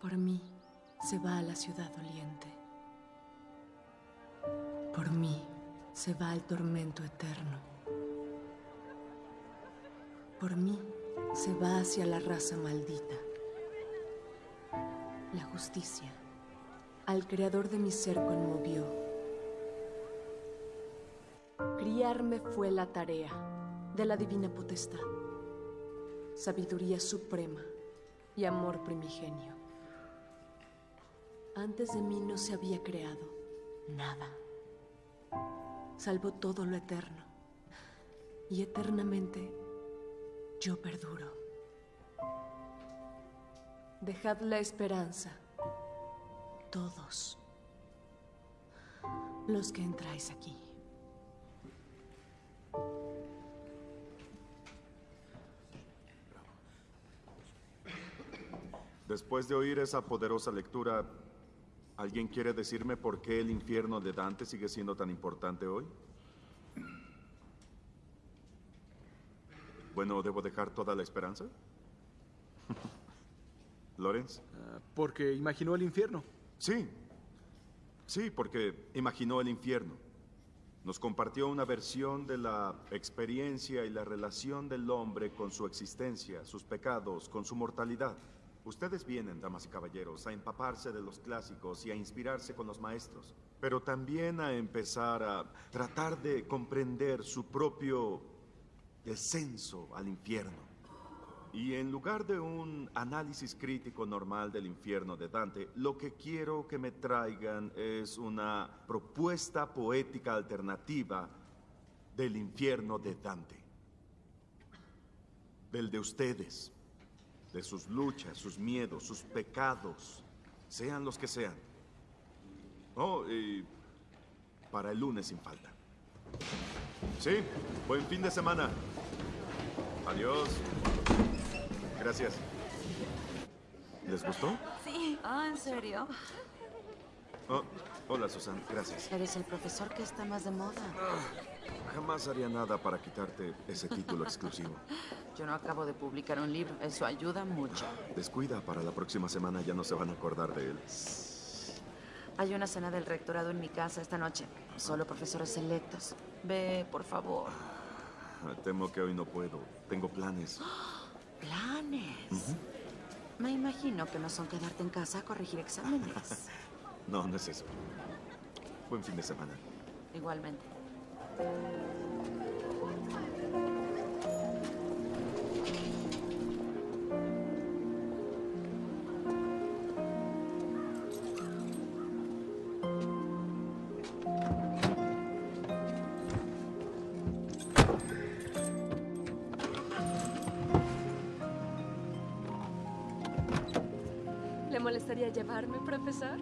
Por mí se va a la ciudad doliente. Por mí se va al tormento eterno. Por mí se va hacia la raza maldita. La justicia al creador de mi ser conmovió. Criarme fue la tarea de la divina potestad, sabiduría suprema y amor primigenio. Antes de mí no se había creado nada, salvo todo lo eterno, y eternamente yo perduro. Dejad la esperanza todos los que entráis aquí. Después de oír esa poderosa lectura, ¿alguien quiere decirme por qué el infierno de Dante sigue siendo tan importante hoy? Bueno, ¿debo dejar toda la esperanza? ¿Lorenz? Ah, porque imaginó el infierno. Sí, sí, porque imaginó el infierno. Nos compartió una versión de la experiencia y la relación del hombre con su existencia, sus pecados, con su mortalidad. Ustedes vienen, damas y caballeros, a empaparse de los clásicos y a inspirarse con los maestros, pero también a empezar a tratar de comprender su propio descenso al infierno. Y en lugar de un análisis crítico normal del infierno de Dante, lo que quiero que me traigan es una propuesta poética alternativa del infierno de Dante. Del de ustedes, de sus luchas, sus miedos, sus pecados, sean los que sean. Oh, y para el lunes sin falta. Sí, buen fin de semana. Adiós. Gracias. ¿Les gustó? Sí. Ah, ¿en serio? Oh, hola, Susan. Gracias. Eres el profesor que está más de moda. Ah, jamás haría nada para quitarte ese título exclusivo. Yo no acabo de publicar un libro. Eso ayuda mucho. Descuida, para la próxima semana ya no se van a acordar de él. Hay una cena del rectorado en mi casa esta noche. Solo profesores selectos. Ve, por favor. Ah, temo que hoy no puedo. Tengo planes. ¿Planes? Me imagino que no son quedarte en casa a corregir exámenes. no, no es eso. Buen fin de semana. Igualmente. molestaría llevarme, profesor?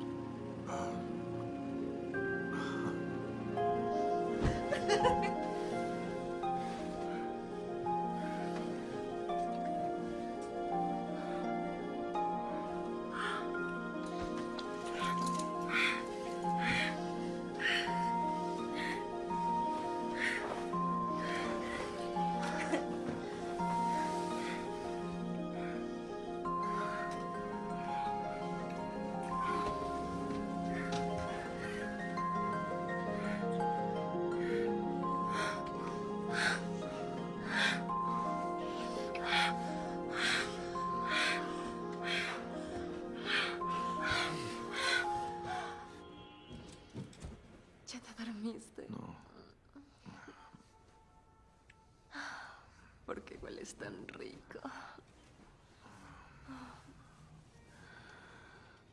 Tan rico.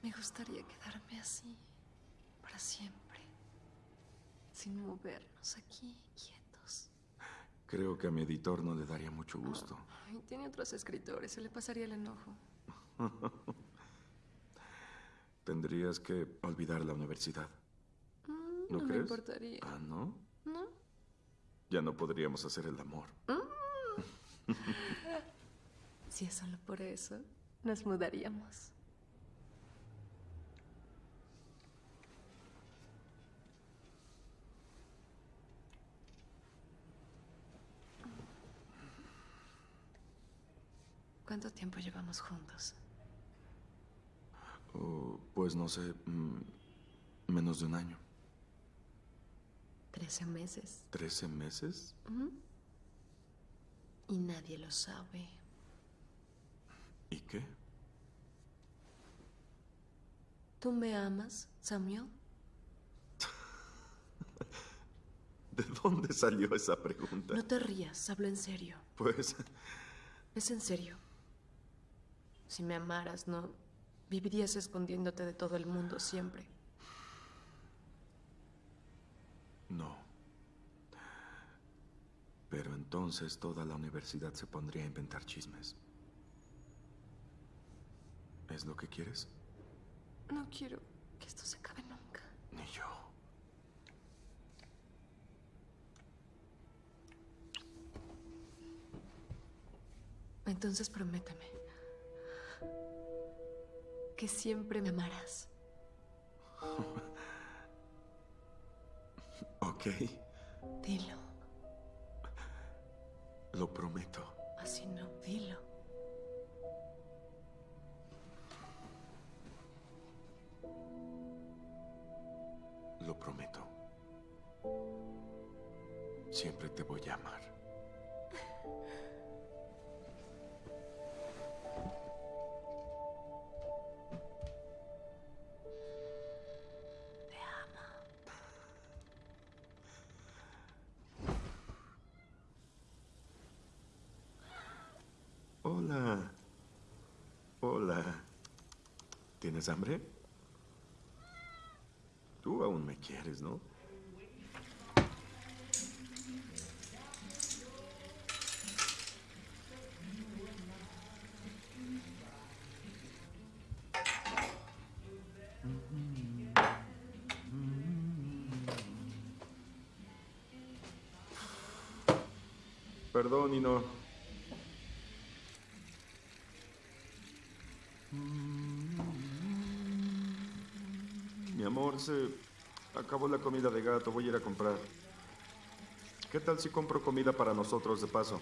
Me gustaría quedarme así para siempre, sin movernos aquí quietos. Creo que a mi editor no le daría mucho gusto. tiene otros escritores, se le pasaría el enojo. Tendrías que olvidar la universidad. Mm, ¿No, me importaría. Ah, ¿no? No. Ya no podríamos hacer el amor. Mm. si es solo por eso, nos mudaríamos. ¿Cuánto tiempo llevamos juntos? Oh, pues no sé, mm, menos de un año. Trece meses. ¿Trece meses? Y nadie lo sabe. ¿Y qué? ¿Tú me amas, Samuel? ¿De dónde salió esa pregunta? No te rías, hablo en serio. Pues Es en serio. Si me amaras, no vivirías escondiéndote de todo el mundo siempre. no. Pero entonces toda la universidad se pondría a inventar chismes. ¿Es lo que quieres? No quiero que esto se acabe nunca. Ni yo. Entonces prométeme que siempre me amarás. Ok, Dilo. Lo prometo. Así no, dilo. Lo prometo. Siempre te voy a amar. ¿Tienes hambre? Tú aún me quieres, ¿no? Perdón, y no. Se acabó la comida de gato. Voy a ir a comprar. ¿Qué tal si compro comida para nosotros de paso?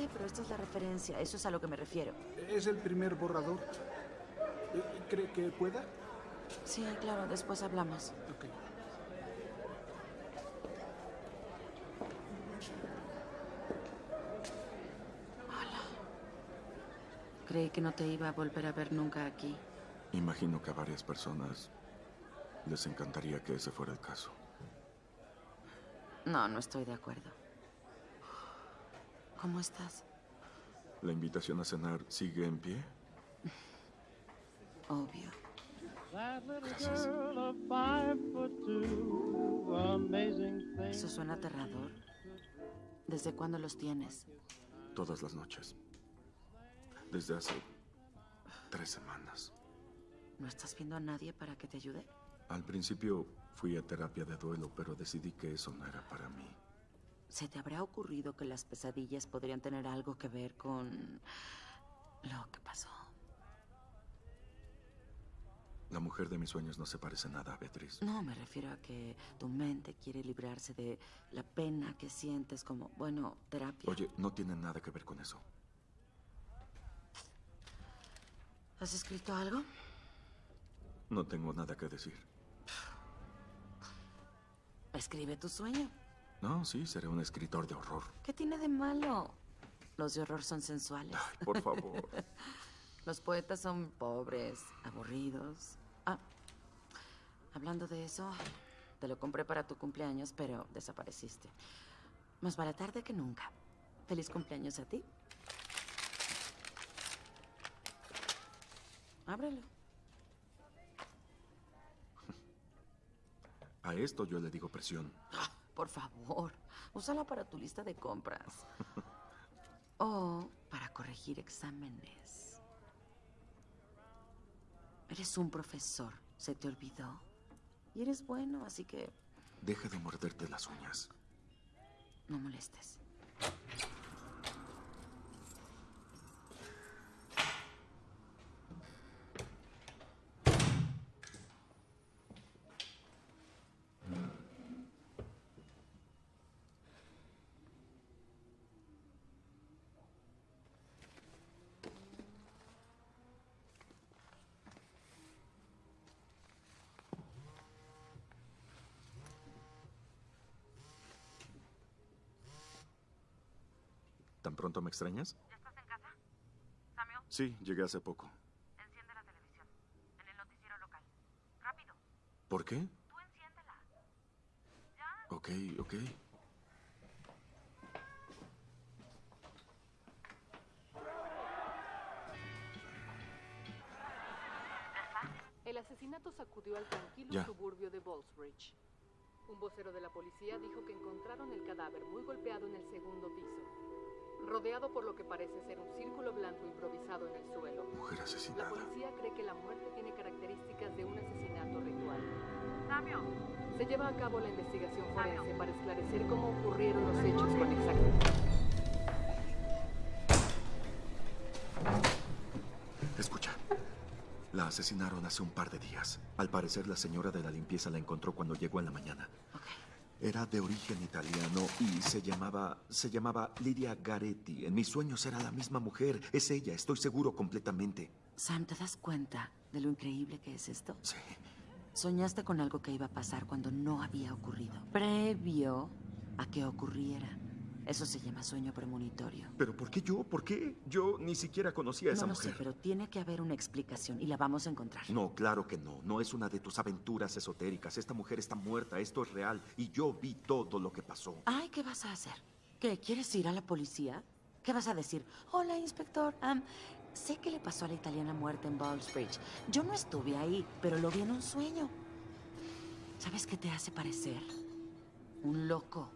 Sé, pero esto es la referencia. Eso es a lo que me refiero. Es el primer borrador. ¿Cree que pueda? Sí, claro, después hablamos. Ok. Creí que no te iba a volver a ver nunca aquí. Imagino que a varias personas les encantaría que ese fuera el caso. No, no estoy de acuerdo. ¿Cómo estás? ¿La invitación a cenar sigue en pie? Obvio. Gracias. Eso suena aterrador. ¿Desde cuándo los tienes? Todas las noches. Desde hace tres semanas. ¿No estás viendo a nadie para que te ayude? Al principio fui a terapia de duelo, pero decidí que eso no era para mí. ¿Se te habrá ocurrido que las pesadillas podrían tener algo que ver con lo que pasó? La mujer de mis sueños no se parece nada a Beatriz. No, me refiero a que tu mente quiere librarse de la pena que sientes como, bueno, terapia. Oye, no tiene nada que ver con eso. ¿Has escrito algo? No tengo nada que decir. Escribe tu sueño. No, sí, seré un escritor de horror. ¿Qué tiene de malo? Los de horror son sensuales. Ay, por favor. Los poetas son pobres, aburridos. Ah, hablando de eso, te lo compré para tu cumpleaños, pero desapareciste. Más vale tarde que nunca. Feliz cumpleaños a ti. Ábrelo. A esto yo le digo presión. Ah, por favor, úsala para tu lista de compras. O para corregir exámenes. Eres un profesor, se te olvidó. Y eres bueno, así que Deja de morderte las uñas. no molestes. Pronto me extrañas? ¿Ya estás en casa? Samuel, Sí, llegué hace poco. enciende la televisión. En el noticiero local. Rápido, ¿Por qué? tú enciéndela. Ya. Ok, ok. El asesinato sacudió al tranquilo Ya. suburbio de Ballsbridge. Un vocero de la policía dijo que encontraron el cadáver muy golpeado en el segundo piso, rodeado por lo que parece ser un círculo blanco improvisado en el suelo. Mujer La asesinada. policía cree que la muerte tiene características de un asesinato ritual. Samuel, Se lleva a cabo la investigación forense para esclarecer cómo ocurrieron los hechos con exactitud. Escucha. La asesinaron hace un par de días. Al parecer, la señora de la limpieza la encontró cuando llegó en la mañana. Era de origen italiano y se llamaba. se llamaba Lidia Garetti. En mis sueños era la misma mujer. Es ella, estoy seguro completamente. Sam, ¿te das cuenta de lo increíble que es esto? Sí. Soñaste con algo que iba a pasar cuando no había ocurrido. Previo a que ocurriera. Eso se llama sueño premonitorio. ¿Pero por qué yo? ¿Por qué? Yo ni siquiera conocía a esa no lo mujer. sé, pero tiene que haber una explicación y la vamos a encontrar. No, claro que no. No es una de tus aventuras esotéricas. Esta mujer está muerta. Esto es real. Y yo vi todo lo que pasó. Ay, ¿qué vas a hacer? ¿Qué? ¿Quieres ir a la policía? ¿Qué vas a decir? Hola, inspector. Sé que le pasó a la italiana muerta en Ballsbridge. Yo no estuve ahí, pero lo vi en un sueño. ¿Sabes qué te hace parecer? Un loco.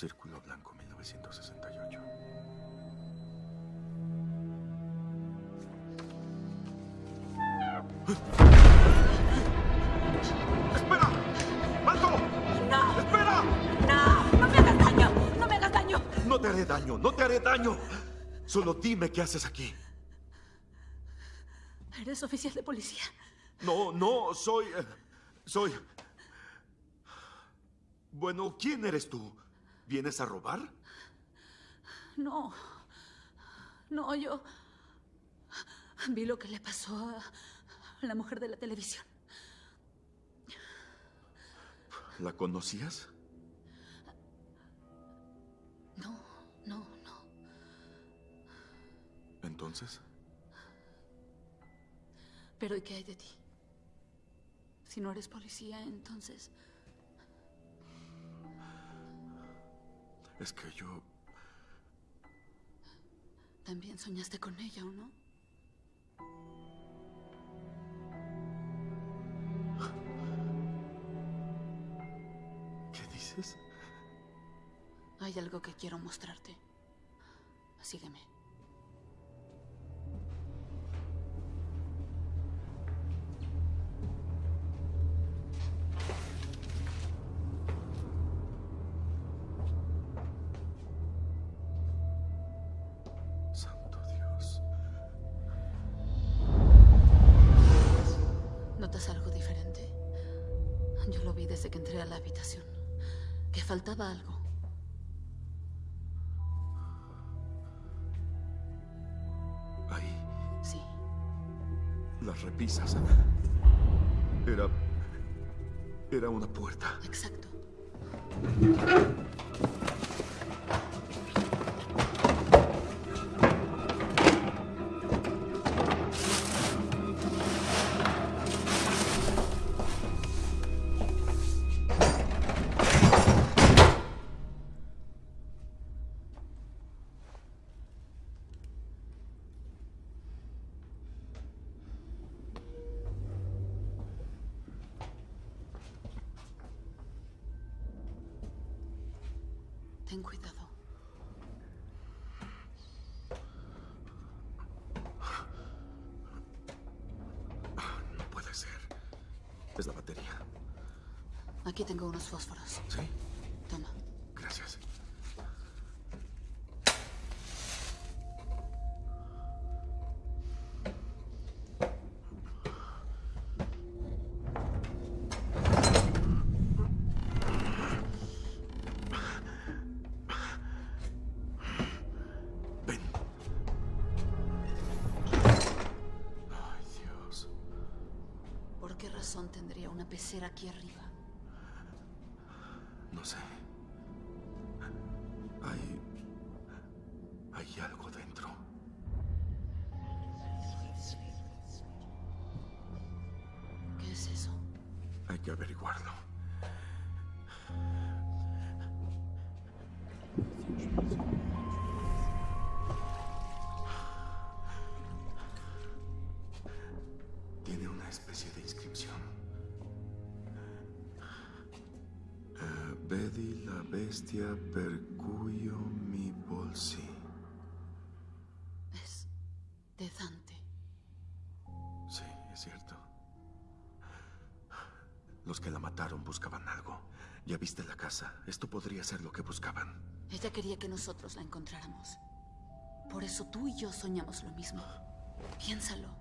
Círculo Blanco 1968. ¡Espera! ¡Alto! ¡No! ¡Espera! ¡No! ¡No me hagas daño! ¡No me hagas daño! No te haré daño, no te haré daño. Solo dime qué haces aquí. ¿Eres oficial de policía? No, no, soy... eh, soy... Bueno, ¿quién eres tú? ¿Vienes a robar? No. No, yo... Vi lo que le pasó a la mujer de la televisión. ¿La conocías? No, no, no. Entonces, Pero ¿y qué hay de ti? Si no eres policía, entonces... es que yo... También soñaste con ella, ¿o no? ¿Qué dices? Hay algo que quiero mostrarte. Sígueme. Exacto. Ten cuidado. No puede ser. Es la batería. Aquí tengo unos fósforos. ¿Sí? Aquí arriba? Los que la mataron buscaban algo. Ya viste la casa. Esto podría ser lo que buscaban. Ella quería que nosotros la encontráramos. Por eso tú y yo soñamos lo mismo. Piénsalo.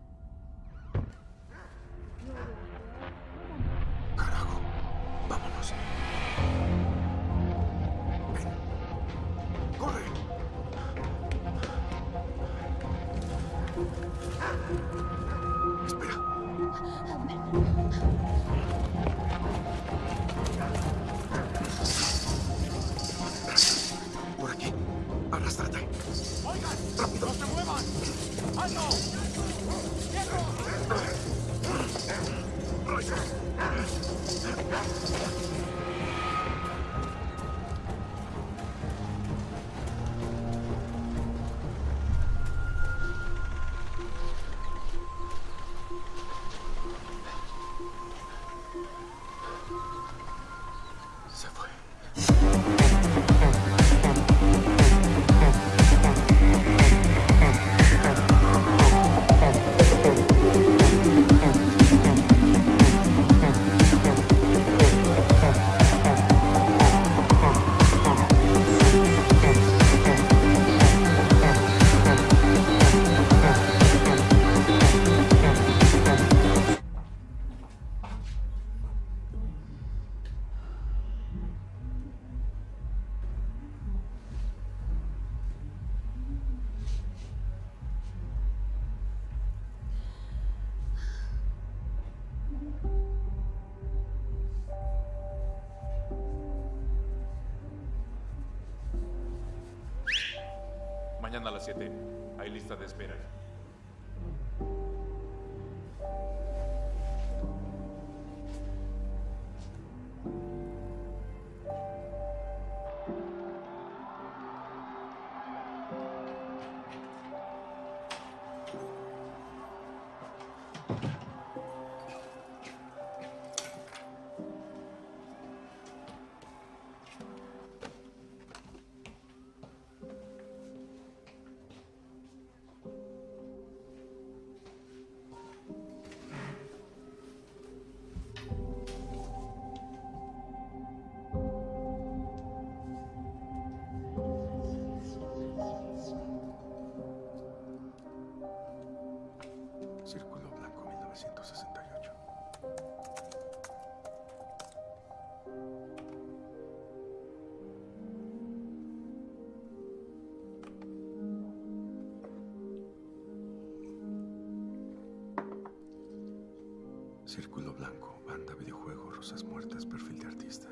Círculo blanco, banda, videojuego, rosas muertas, perfil de artista.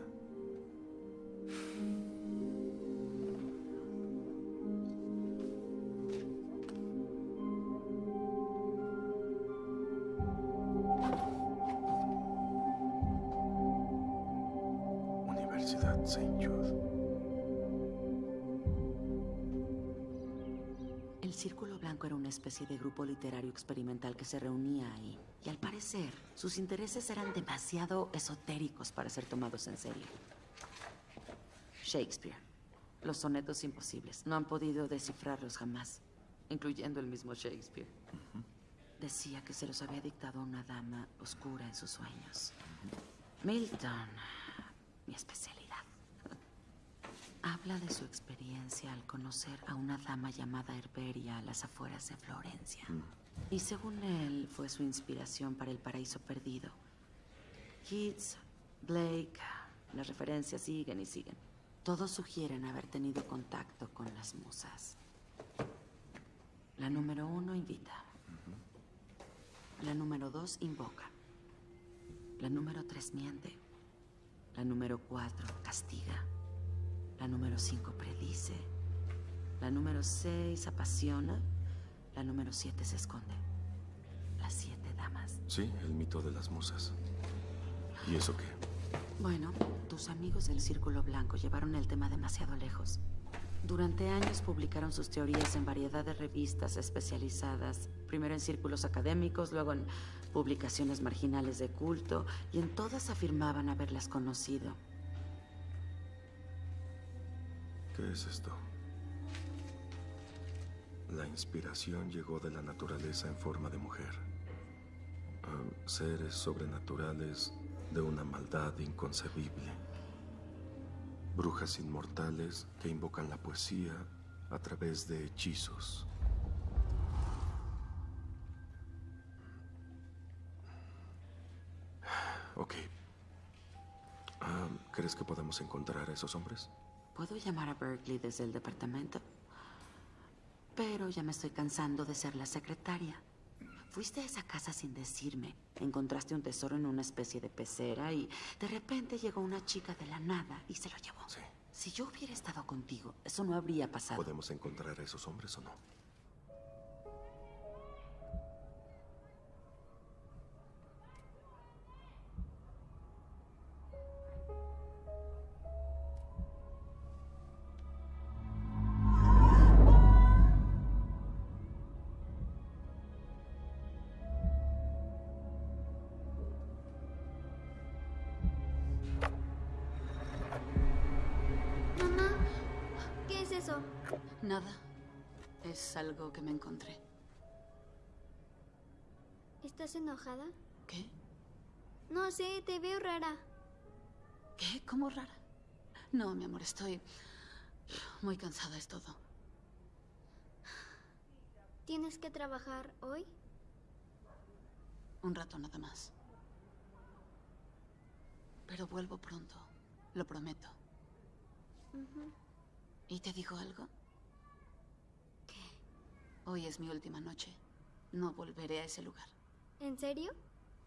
Universidad St. Jude. El Círculo Blanco era una especie de grupo literario experimental que se reunía ahí. Sus intereses eran demasiado esotéricos para ser tomados en serio. Shakespeare. Los sonetos imposibles. No han podido descifrarlos jamás, incluyendo el mismo Shakespeare. Decía que se los había dictado una dama oscura en sus sueños. Milton, mi especialidad. Habla de su experiencia al conocer a una dama llamada Herberia a las afueras de Florencia. Y según él, fue su inspiración para El Paraíso Perdido. Keats, Blake, las referencias siguen y siguen. Todos sugieren haber tenido contacto con las musas. La número uno invita. La número dos invoca. La número tres miente. La número cuatro castiga. La número cinco predice. La número seis apasiona. La número siete se esconde. Sí, el mito de las musas. ¿Y eso qué? Bueno, tus amigos del Círculo Blanco llevaron el tema demasiado lejos. Durante años publicaron sus teorías en variedad de revistas especializadas, primero en círculos académicos, luego en publicaciones marginales de culto, y en todas afirmaban haberlas conocido. ¿Qué es esto? La inspiración llegó de la naturaleza en forma de mujer. Seres sobrenaturales de una maldad inconcebible. Brujas inmortales que invocan la poesía a través de hechizos. Ok. Ah, ¿Crees que podemos encontrar a esos hombres? Puedo llamar a Berkeley desde el departamento, pero ya me estoy cansando de ser la secretaria. Fuiste a esa casa sin decirme. Encontraste un tesoro en una especie de pecera y de repente llegó una chica de la nada y se lo llevó. Sí. Si yo hubiera estado contigo, eso no habría pasado. ¿Podemos encontrar a esos hombres o no? ¿Estás enojada? ¿Qué? No sé, te veo rara. ¿Qué? ¿Cómo rara? No, mi amor, estoy muy cansada, es todo. ¿Tienes que trabajar hoy? Un rato nada más. Pero vuelvo pronto, lo prometo. ¿Y te digo algo? ¿Qué? Hoy es mi última noche. No volveré a ese lugar. ¿En serio?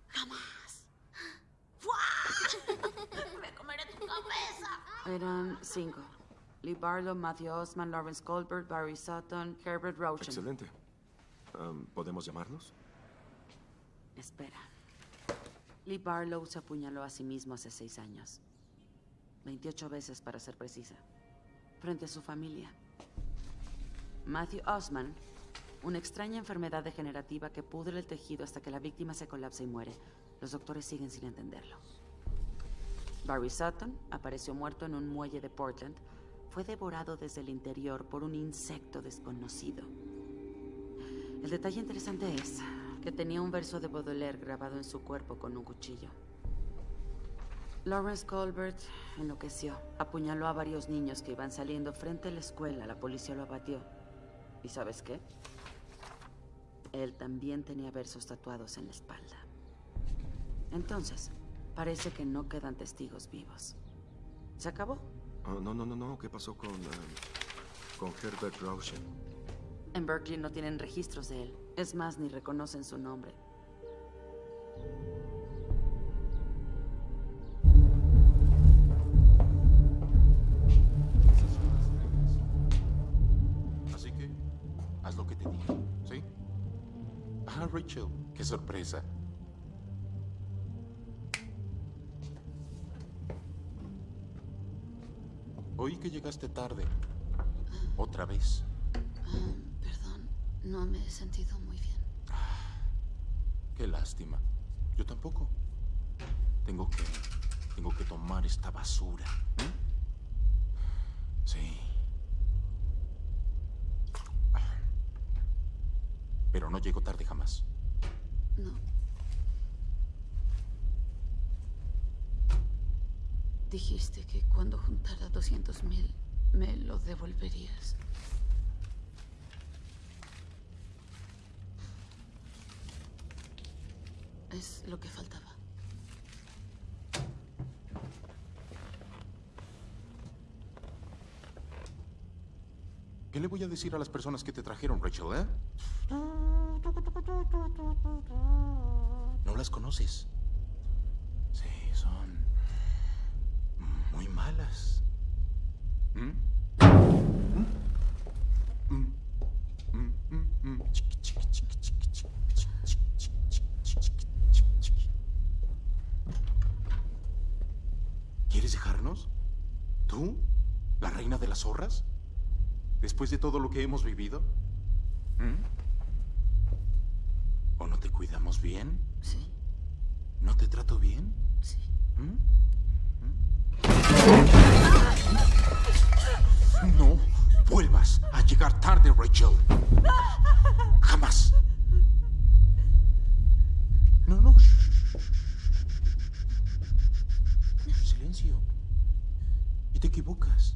¡Jamás! Eran cinco. Lee Barlow, Matthew Osman, Lawrence Goldberg, Barry Sutton, Herbert Rochen. Excelente. ¿Podemos llamarlos? Espera. Lee Barlow se apuñaló a sí mismo hace seis años. 28 veces para ser precisa. Frente a su familia. Matthew Osman, una extraña enfermedad degenerativa que pudre el tejido hasta que la víctima se colapsa y muere. Los doctores siguen sin entenderlo. Barry Sutton apareció muerto en un muelle de Portland. Fue devorado desde el interior por un insecto desconocido. El detalle interesante es que tenía un verso de Baudelaire grabado en su cuerpo con un cuchillo. Lawrence Colbert enloqueció. Apuñaló a varios niños que iban saliendo frente a la escuela. La policía lo abatió. ¿Y sabes qué? Él también tenía versos tatuados en la espalda. Entonces, parece que no quedan testigos vivos. ¿Se acabó? Ah, no, no, no, no. ¿Qué pasó con, am, con Herbert Rauschen? En Berkeley no tienen registros de él. Es más, ni reconocen su nombre. Rachel. Qué sorpresa. Oí que llegaste tarde. Otra vez. Ah, perdón, no me he sentido muy bien. Qué lástima. Yo tampoco. Tengo que. Tengo que tomar esta basura. ¿eh? Sí. Pero no llego tarde jamás. No. Dijiste que cuando juntara 200 mil me lo devolverías. Es lo que faltaba. ¿Qué le voy a decir a las personas que te trajeron, Rachel, eh? ¿No las conoces? Sí, son muy malas. ¿Mm? ¿Quieres dejarnos? ¿Tú? ¿La reina de las zorras? ¿Después de todo lo que hemos vivido? ¿Mm? ¿O no te cuidamos bien? Sí, ¿No te trato bien? sí. ¿Mm? ¿Mm? No vuelvas a llegar tarde, Rachel. Jamás. No, no. Silencio. Y te equivocas.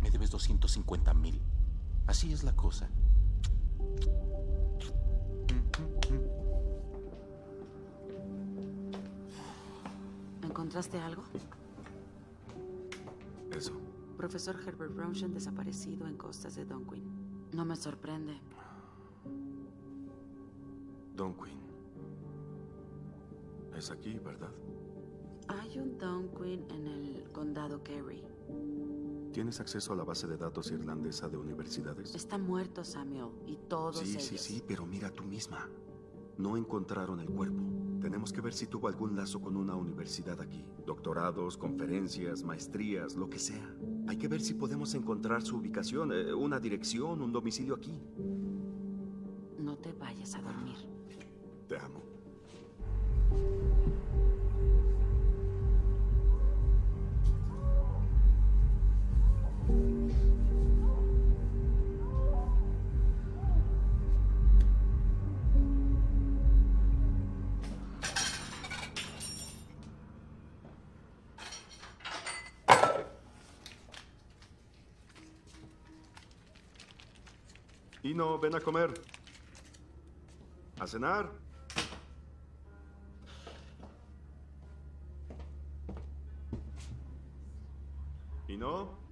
Me debes 250 mil. Así es la cosa. ¿Encontraste algo? Eso. Profesor Herbert Brownshire desaparecido en costas de Donquin. No me sorprende. Don Quinn. Es aquí, ¿verdad? Hay un Donquin en el condado Kerry. ¿Tienes acceso a la base de datos irlandesa de universidades? Está muerto Samuel y todos Sí, ellos. sí, sí, pero mira tú misma. No encontraron el cuerpo. Tenemos que ver si tuvo algún lazo con una universidad aquí. Doctorados, conferencias, maestrías, lo que sea. Hay que ver si podemos encontrar su ubicación, eh, una dirección, un domicilio aquí. No te vayas a dormir. Te amo. No, ven a comer. A cenar. ¿Y no?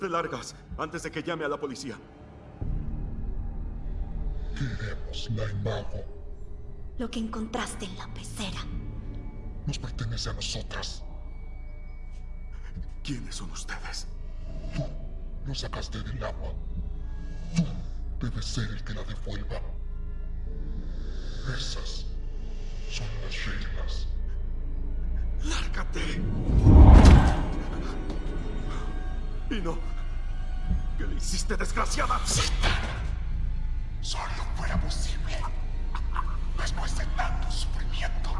Te largas antes de que llame a la policía. Queremos la imago. Lo que encontraste en la pecera. Nos pertenece a nosotras. ¿Quiénes son ustedes? Tú lo sacaste del agua. Tú debes ser el que la devuelva. Esas son las reglas. ¡Lárgate! Y no. ¿Qué le hiciste, desgraciada? Solo fuera posible. Después de tanto sufrimiento.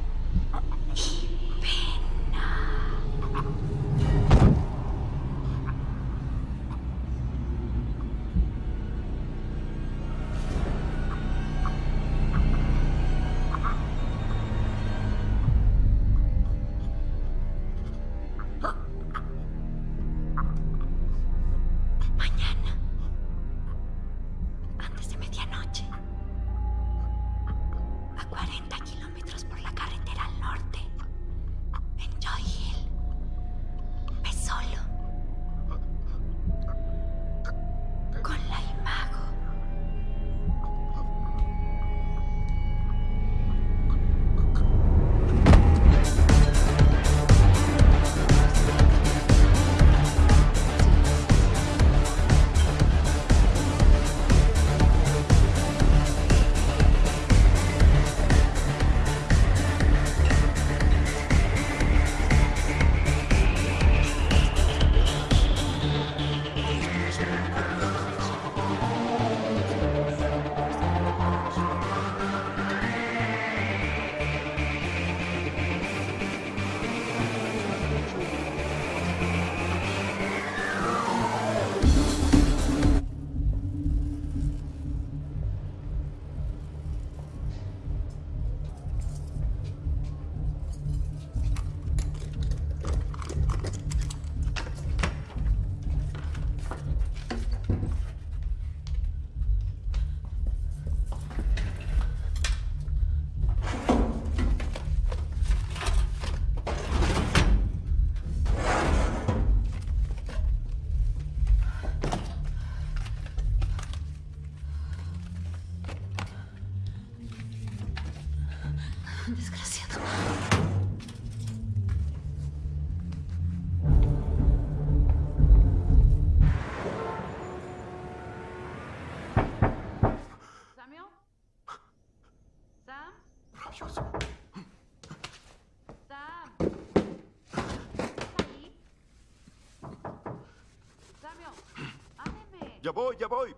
Ya voy.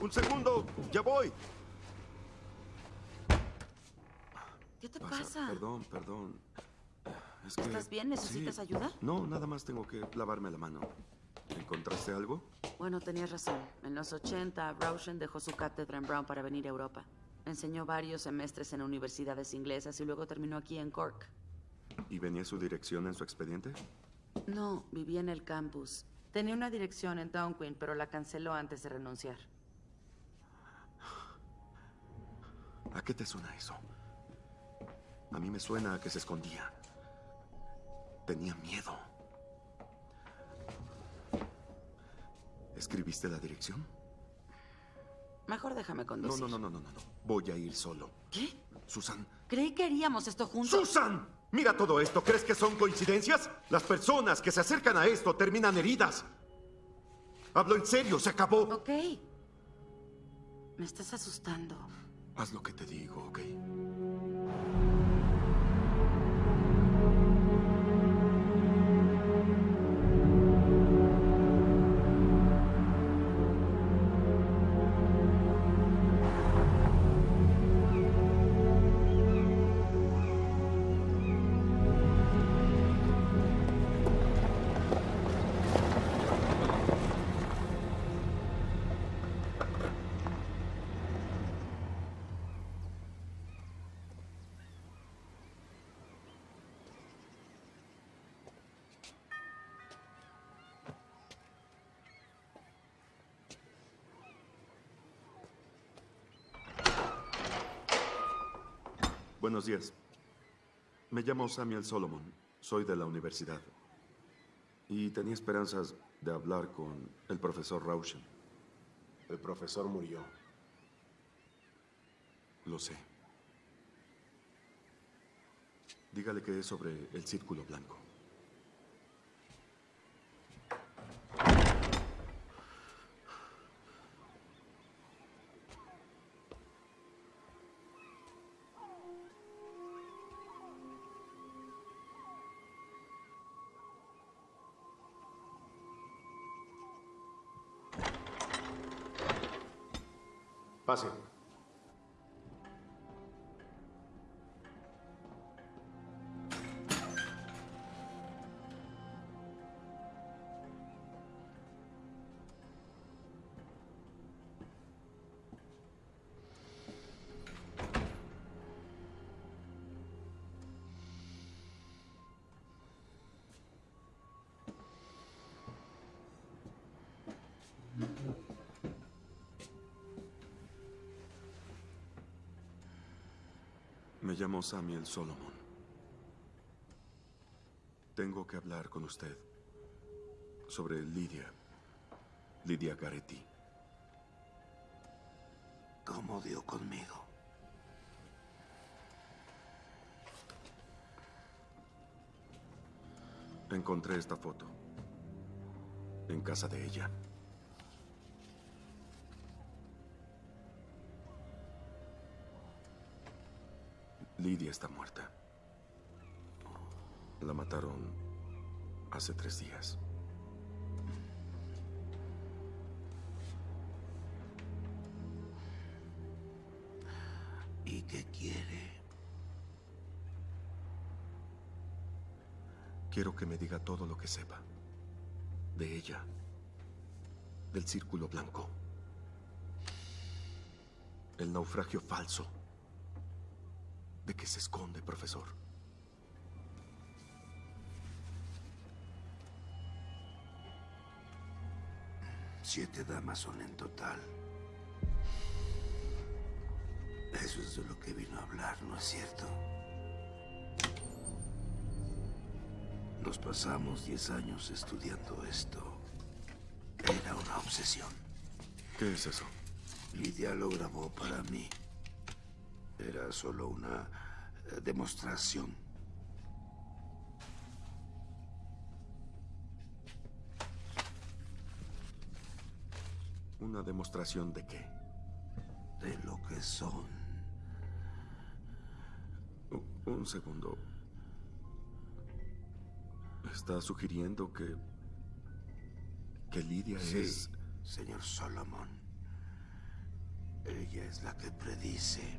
Un segundo, ya voy. ¿Qué te Pasa, pasa? Perdón, perdón. Es que... ¿Estás bien? ¿Necesitas sí. ayuda? No, nada más tengo que lavarme la mano. ¿Encontraste algo? Bueno, tenías razón. En los 80, Rauschen dejó su cátedra en Brown para venir a Europa. Enseñó varios semestres en universidades inglesas y luego terminó aquí en Cork. ¿Y venía su dirección en su expediente? No, vivía en el campus. Tenía una dirección en Town Queen, pero la canceló antes de renunciar. ¿A qué te suena eso? A mí me suena a que se escondía. Tenía miedo. ¿Escribiste la dirección? Mejor déjame conducir. no, no, no, no, no. no. Voy a ir solo. ¿Qué? Susan. Creí que haríamos esto juntos. ¡Susan! Mira todo esto. ¿Crees que son coincidencias? Las personas que se acercan a esto terminan heridas. Hablo en serio, se acabó. Ok. Me estás asustando. Haz lo que te digo, ¿ok? Buenos días. Me llamo Samuel Solomon. Soy de la universidad. Y tenía esperanzas de hablar con el profesor Rauschen. El profesor murió. Lo sé. Dígale que es sobre el círculo blanco. Pase. Me llamo Samuel Solomon. Tengo que hablar con usted sobre Lidia. Lidia Garetti. ¿Cómo dio conmigo? Encontré esta foto. En casa de ella. Lidia está muerta. La mataron hace tres días. ¿Y qué quiere? Quiero que me diga todo lo que sepa. De ella. Del círculo blanco. El naufragio falso. ¿De qué se esconde, profesor? Siete damas son en total. Eso es de lo que vino a hablar, ¿no es cierto? Nos pasamos diez años estudiando esto. Era una obsesión. ¿Qué es eso? Lidia lo grabó para mí. Era solo una eh, demostración. ¿Una demostración de qué? De lo que son. U- Un segundo. ¿Está sugiriendo que... que Lidia Sí, es... señor Solomon. Ella es la que predice.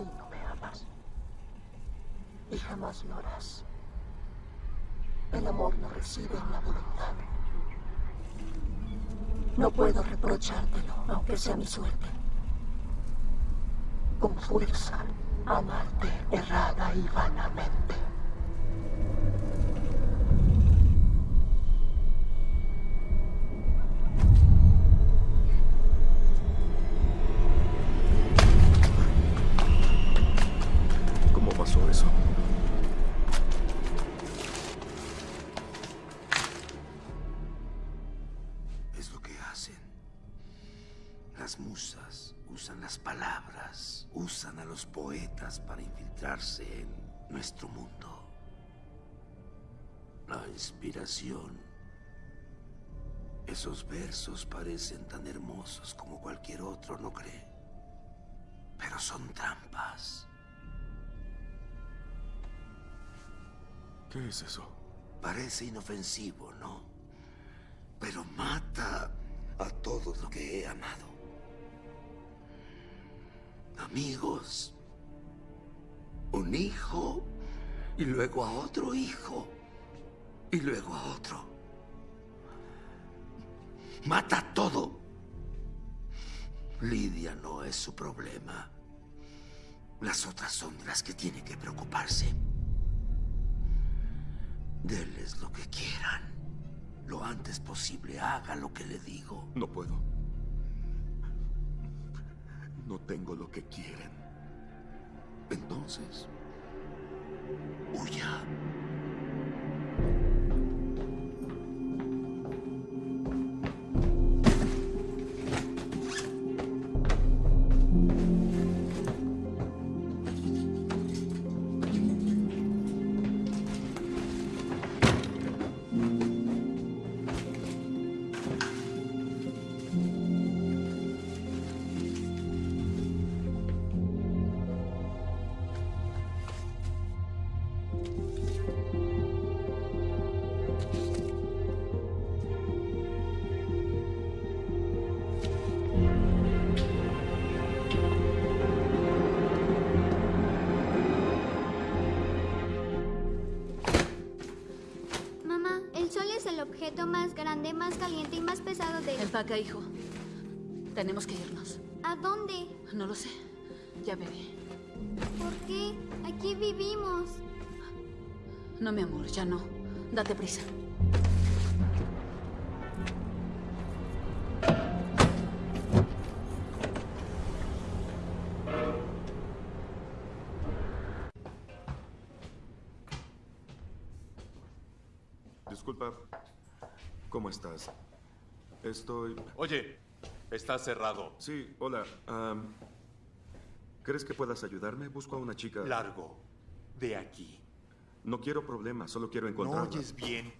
Así no me amas. Y jamás lo harás. El amor no reside en la voluntad. No puedo reprochártelo, aunque sea mi suerte. Con fuerza, amarte errada y vanamente. Inspiración. Esos versos parecen tan hermosos como cualquier otro, ¿no cree? Pero son trampas. ¿Qué es eso? Parece inofensivo, ¿no? Pero mata a todo lo que he amado. Amigos, un hijo, y luego a otro hijo, y luego a otro. Mata todo. Lidia no es su problema. Las otras son las que tiene que preocuparse. Denles lo que quieran. Lo antes posible haga lo que le digo. No puedo. No tengo lo que quieren. Entonces, huya. Empaca, hijo. Tenemos que irnos. ¿A dónde? No lo sé. Ya veré. ¿Por qué? Aquí vivimos. No, mi amor, ya no. Date prisa. Estoy... Oye, está cerrado. Sí, hola. ¿Crees que puedas ayudarme? Busco a una chica... Largo. De aquí. No quiero problemas, solo quiero ¿No encontrarla. oyes bien?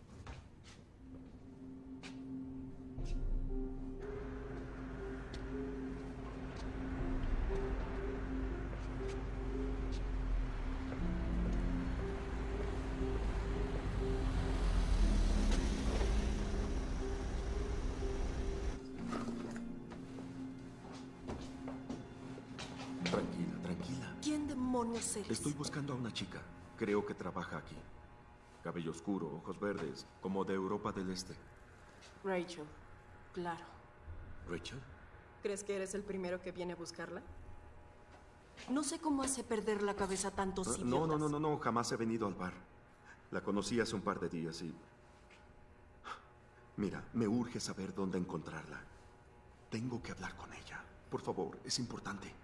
Estoy buscando a una chica. Creo que trabaja aquí. Cabello oscuro, ojos verdes, como de Europa del Este. Rachel. Claro. ¿Rachel? ¿Crees que eres el primero que viene a buscarla? No sé cómo hace perder la cabeza tantos idiotas. No, no, no, no, no, jamás he venido al bar. La conocí hace un par de días y Mira, me urge saber dónde encontrarla. Tengo que hablar con ella. Por favor, es importante.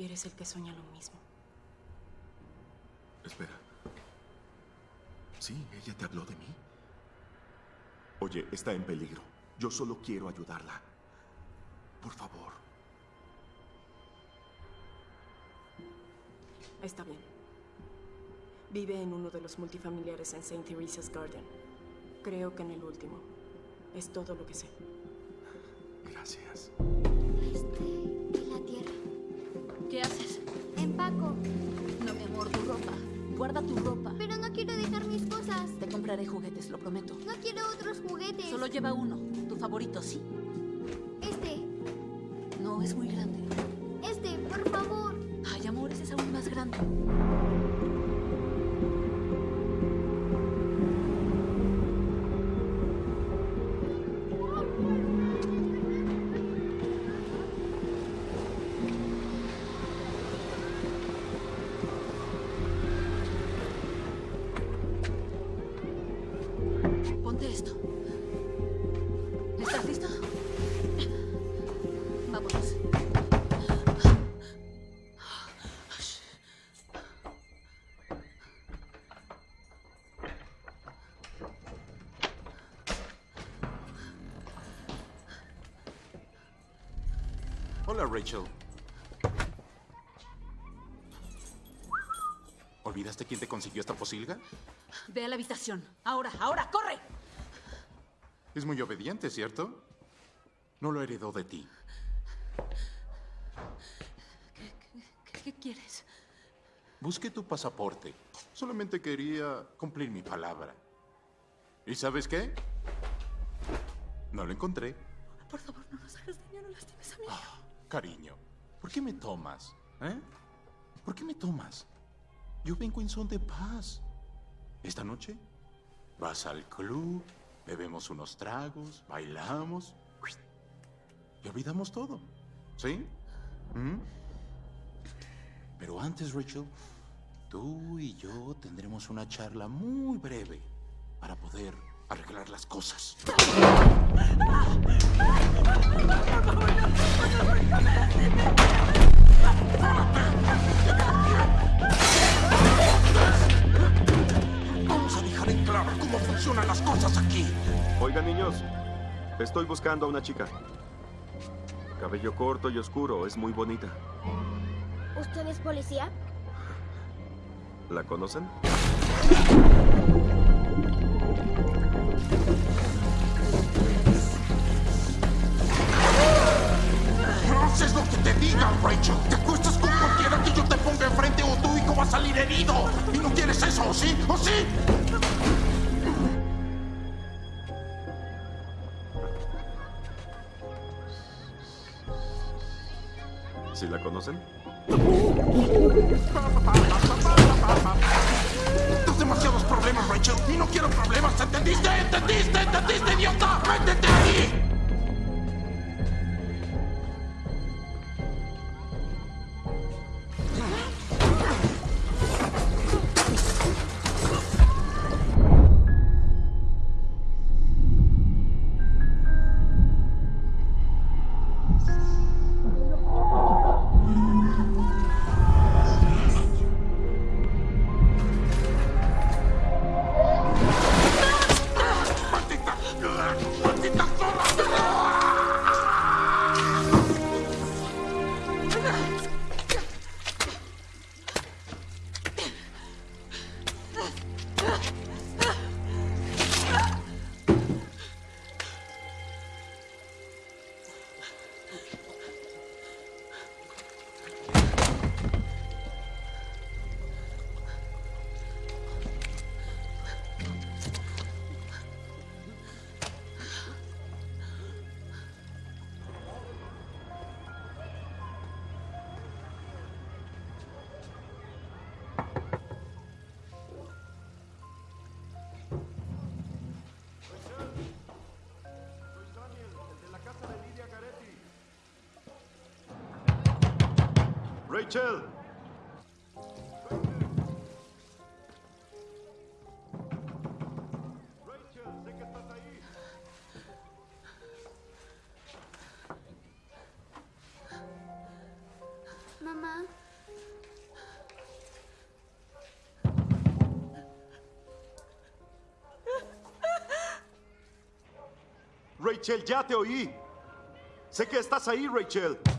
Eres el que sueña lo mismo. Espera. Sí, ella te habló de mí. Oye, está en peligro. Yo solo quiero ayudarla. Por favor. Está bien. Vive en uno de los multifamiliares en St. Teresa's Garden. Creo que en el último. Es todo lo que sé. Gracias. ¿Qué haces? Empaco. No, mi amor, tu ropa. Guarda tu ropa. Pero no quiero dejar mis cosas. Te compraré juguetes, lo prometo. No quiero otros juguetes. Solo lleva uno. Tu favorito, ¿sí? Este. No, es muy grande. Este, por favor. Ay, amor, ese es aún más grande. Hola, Rachel. ¿Olvidaste quién te consiguió esta posilga? Ve a la habitación. Ahora, ahora, corre. Es muy obediente, ¿cierto? No lo heredó de ti. ¿Qué, qué quieres? Busqué tu pasaporte. Solamente quería cumplir mi palabra. ¿Y sabes qué? No lo encontré. Por favor, no nos hagas daño, no lastimes a mí. Cariño, ¿por qué me tomas? ¿Eh? ¿Por qué me tomas? Yo vengo en son de paz. Esta noche vas al club, bebemos unos tragos, bailamos y olvidamos todo. ¿Sí? ¿Mm? Pero antes, Rachel, tú y yo tendremos una charla muy breve para poder arreglar las cosas. Vamos a dejar en claro cómo funcionan las cosas aquí. Oigan, niños, estoy buscando a una chica. Cabello corto y oscuro, es muy bonita. ¿Usted es policía? ¿La conocen? Te digan, Rachel. Te acuestas con cualquiera que yo te ponga enfrente o tu hijo va a salir herido. Y no quieres eso, ¿o sí? ¿O sí? ¿Sí la conocen? Tienes demasiados problemas, Rachel. Y no quiero problemas, ¿entendiste? ¿Entendiste? ¿Entendiste, idiota? ¡Métete aquí! Mitchell. Mamá. Rachel, ya te oí. Sé que estás ahí, Rachel.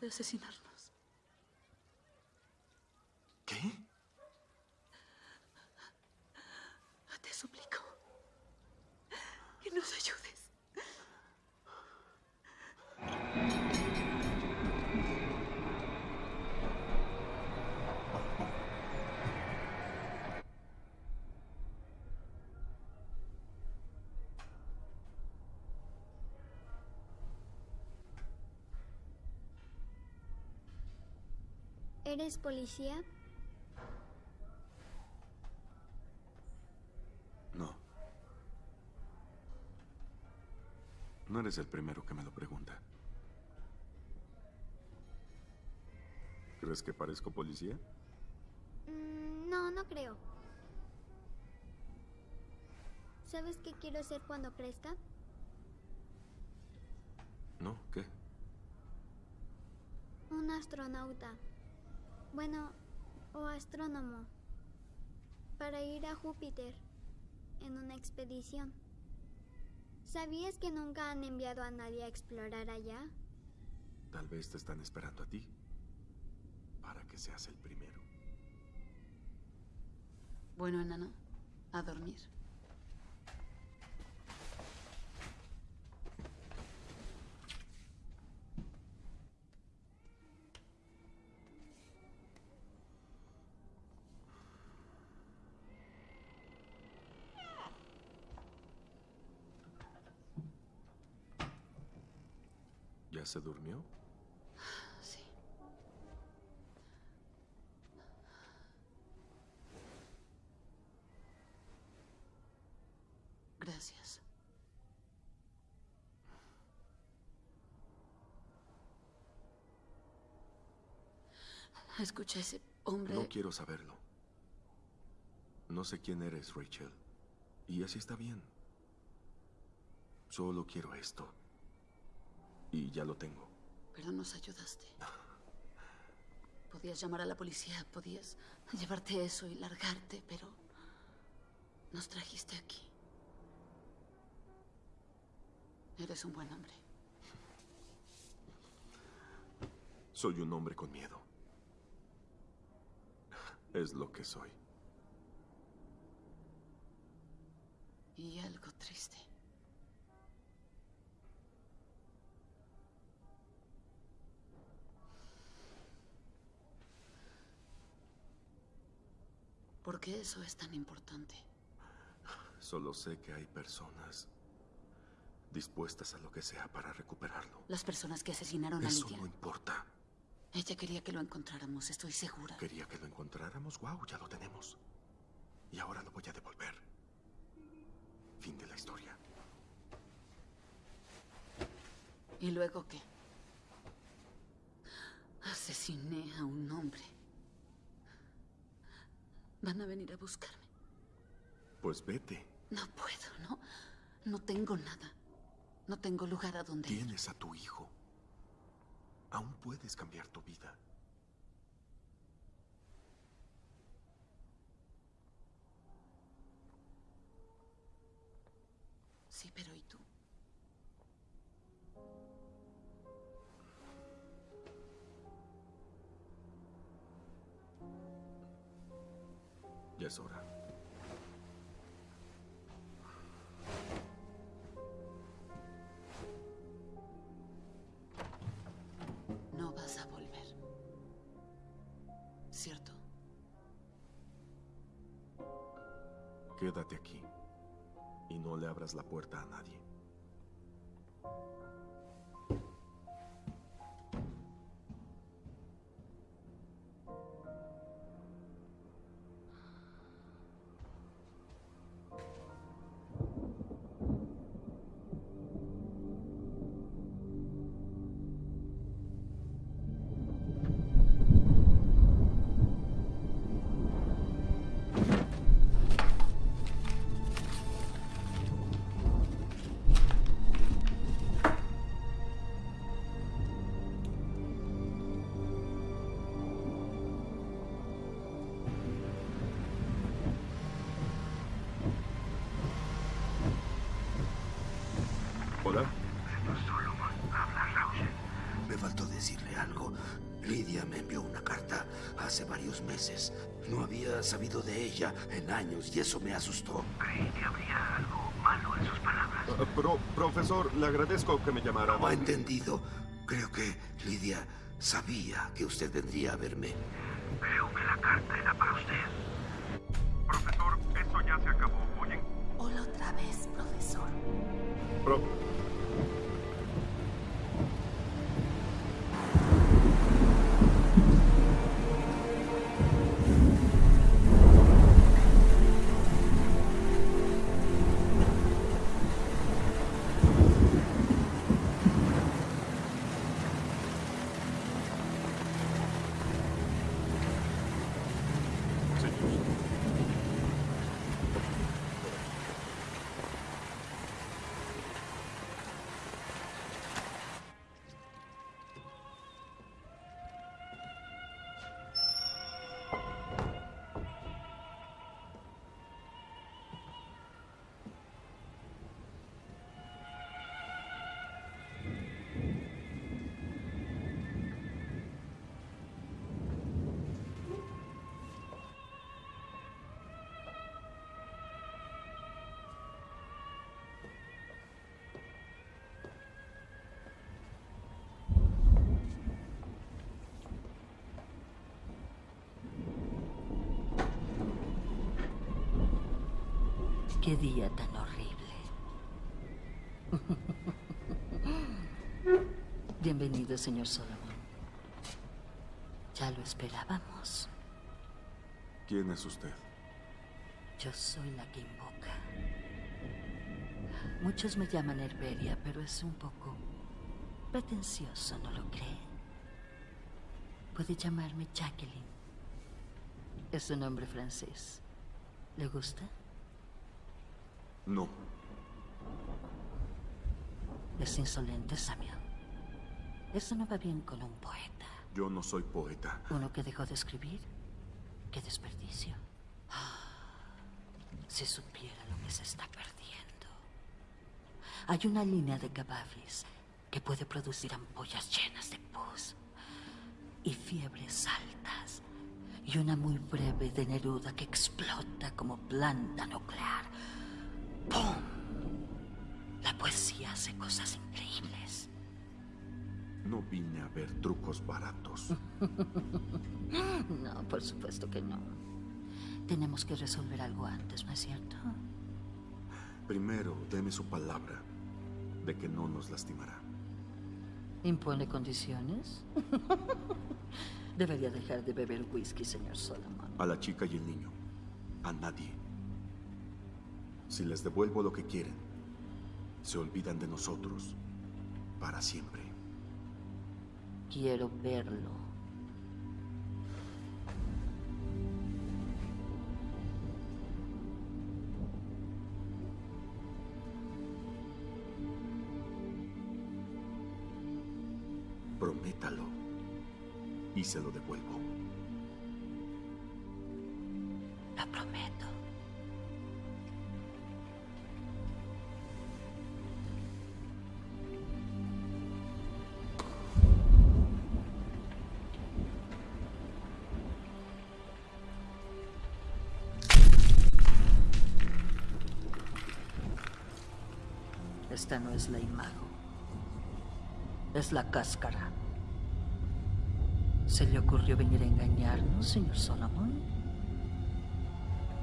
De asesinarnos. ¿Eres policía? No. No eres el primero que me lo pregunta. ¿Crees que parezco policía? Mm, no, no creo. ¿Sabes qué quiero ser cuando crezca? No, ¿qué? Un astronauta. Bueno, o astrónomo. Para ir a Júpiter en una expedición. ¿Sabías que nunca han enviado a nadie a explorar allá? Tal vez te están esperando a ti. Para que seas el primero. Bueno, enano, a dormir. ¿Ya se durmió? Sí. Gracias. Escucha, ese hombre... No quiero saberlo. No sé quién eres, Rachel. Y así está bien. Solo quiero esto. Y ya lo tengo. Pero nos ayudaste. Podías llamar a la policía, podías llevarte eso y largarte, pero nos trajiste aquí. Eres un buen hombre. Soy un hombre con miedo. Es lo que soy. Y algo triste. ¿Por qué eso es tan importante? Solo sé que hay personas dispuestas a lo que sea para recuperarlo. Las personas que asesinaron a Eso Lidia. no importa. Ella quería que lo encontráramos, estoy segura. Quería que lo encontráramos. Wow, ya lo tenemos. Y ahora lo voy a devolver. Fin de la historia. ¿Y luego qué? Asesiné a un hombre. Van a venir a buscarme. Pues vete. No puedo, no. No tengo nada. No tengo lugar a donde ir. Tienes a tu hijo. Aún puedes cambiar tu vida. Sí, pero es hora. No vas a volver. ¿Cierto? Quédate aquí. Y no le abras la puerta a nadie. Sabido de ella en años y eso me asustó. Creí que habría algo malo en sus palabras. Ah, pro- profesor, le agradezco que me llamara. No ha entendido. Creo que Lidia sabía que usted vendría a verme. Creo que la carta era para usted. Profesor, esto ya se acabó. Oye, Hola otra vez, profesor. pro- Qué día tan horrible. Bienvenido, señor Solomon. Ya lo esperábamos. ¿quién es usted? Yo soy la que invoca. Muchos me llaman Herberia, pero es un poco pretencioso, ¿no lo cree? Puede llamarme Jacqueline. Es un nombre francés. ¿Le gusta? No. Es insolente, Samuel. Eso no va bien con un poeta. Yo no soy poeta. Uno que dejó de escribir. Qué desperdicio. Ah, Si supiera lo que se está perdiendo. Hay una línea de cabavis que puede producir ampollas llenas de pus y fiebres altas. Y una muy breve de Neruda que explota como planta nuclear. ¡Pum! La poesía hace cosas increíbles. No vine a ver trucos baratos. No, por supuesto que no. Tenemos que resolver algo antes, ¿no es cierto? Primero, deme su palabra de que no nos lastimará. ¿Impone condiciones? Debería dejar de beber whisky, señor Solomon. A la chica y el niño. A nadie. Si les devuelvo lo que quieren, se olvidan de nosotros. Para siempre. Quiero verlo. Prométalo. Y se lo devuelvo. Esta no es la imago. Es la cáscara. ¿Se le ocurrió venir a engañarnos, señor Solomon?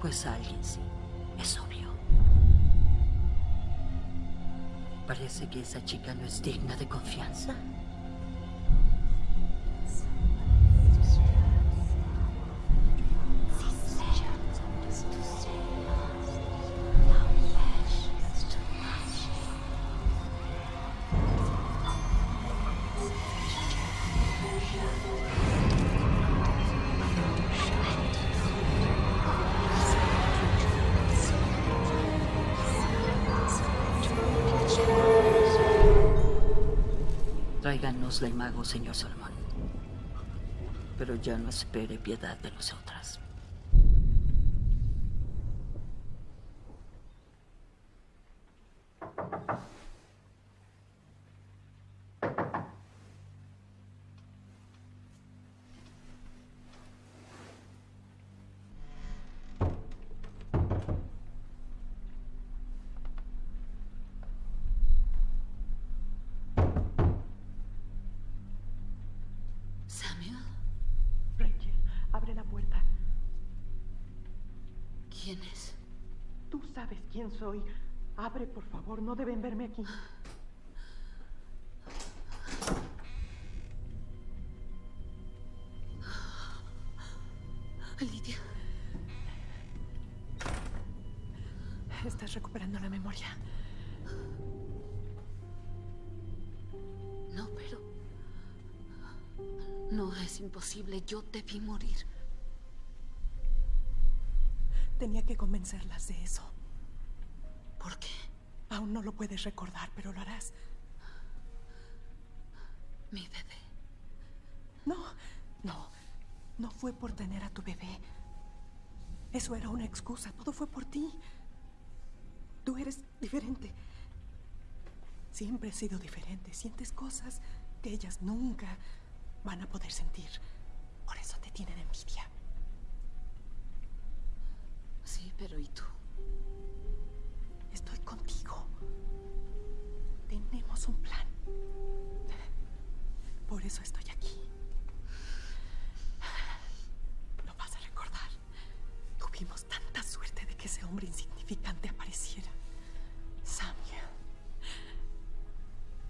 Pues a alguien sí, es obvio. Parece que esa chica no es digna de confianza. Tráiganos la imago, señor Solomon. Pero ya no espere piedad de nosotras. ¿Quién es? Tú sabes quién soy. Abre, por favor. No deben verme aquí. Lidia. Estás recuperando la memoria. No, pero... No, es imposible. Yo debí morir. Tenía que convencerlas de eso. No lo puedes recordar, pero lo harás. Mi bebé. No, no. No fue por tener a tu bebé. Eso era una excusa. Todo fue por ti. Tú eres diferente. Siempre has sido diferente. Sientes cosas que ellas nunca van a poder sentir. Por eso te tienen envidia. Sí, pero ¿y tú? Tenemos un plan. Por eso estoy aquí. Lo vas a recordar. Tuvimos tanta suerte de que ese hombre insignificante apareciera. Samuel.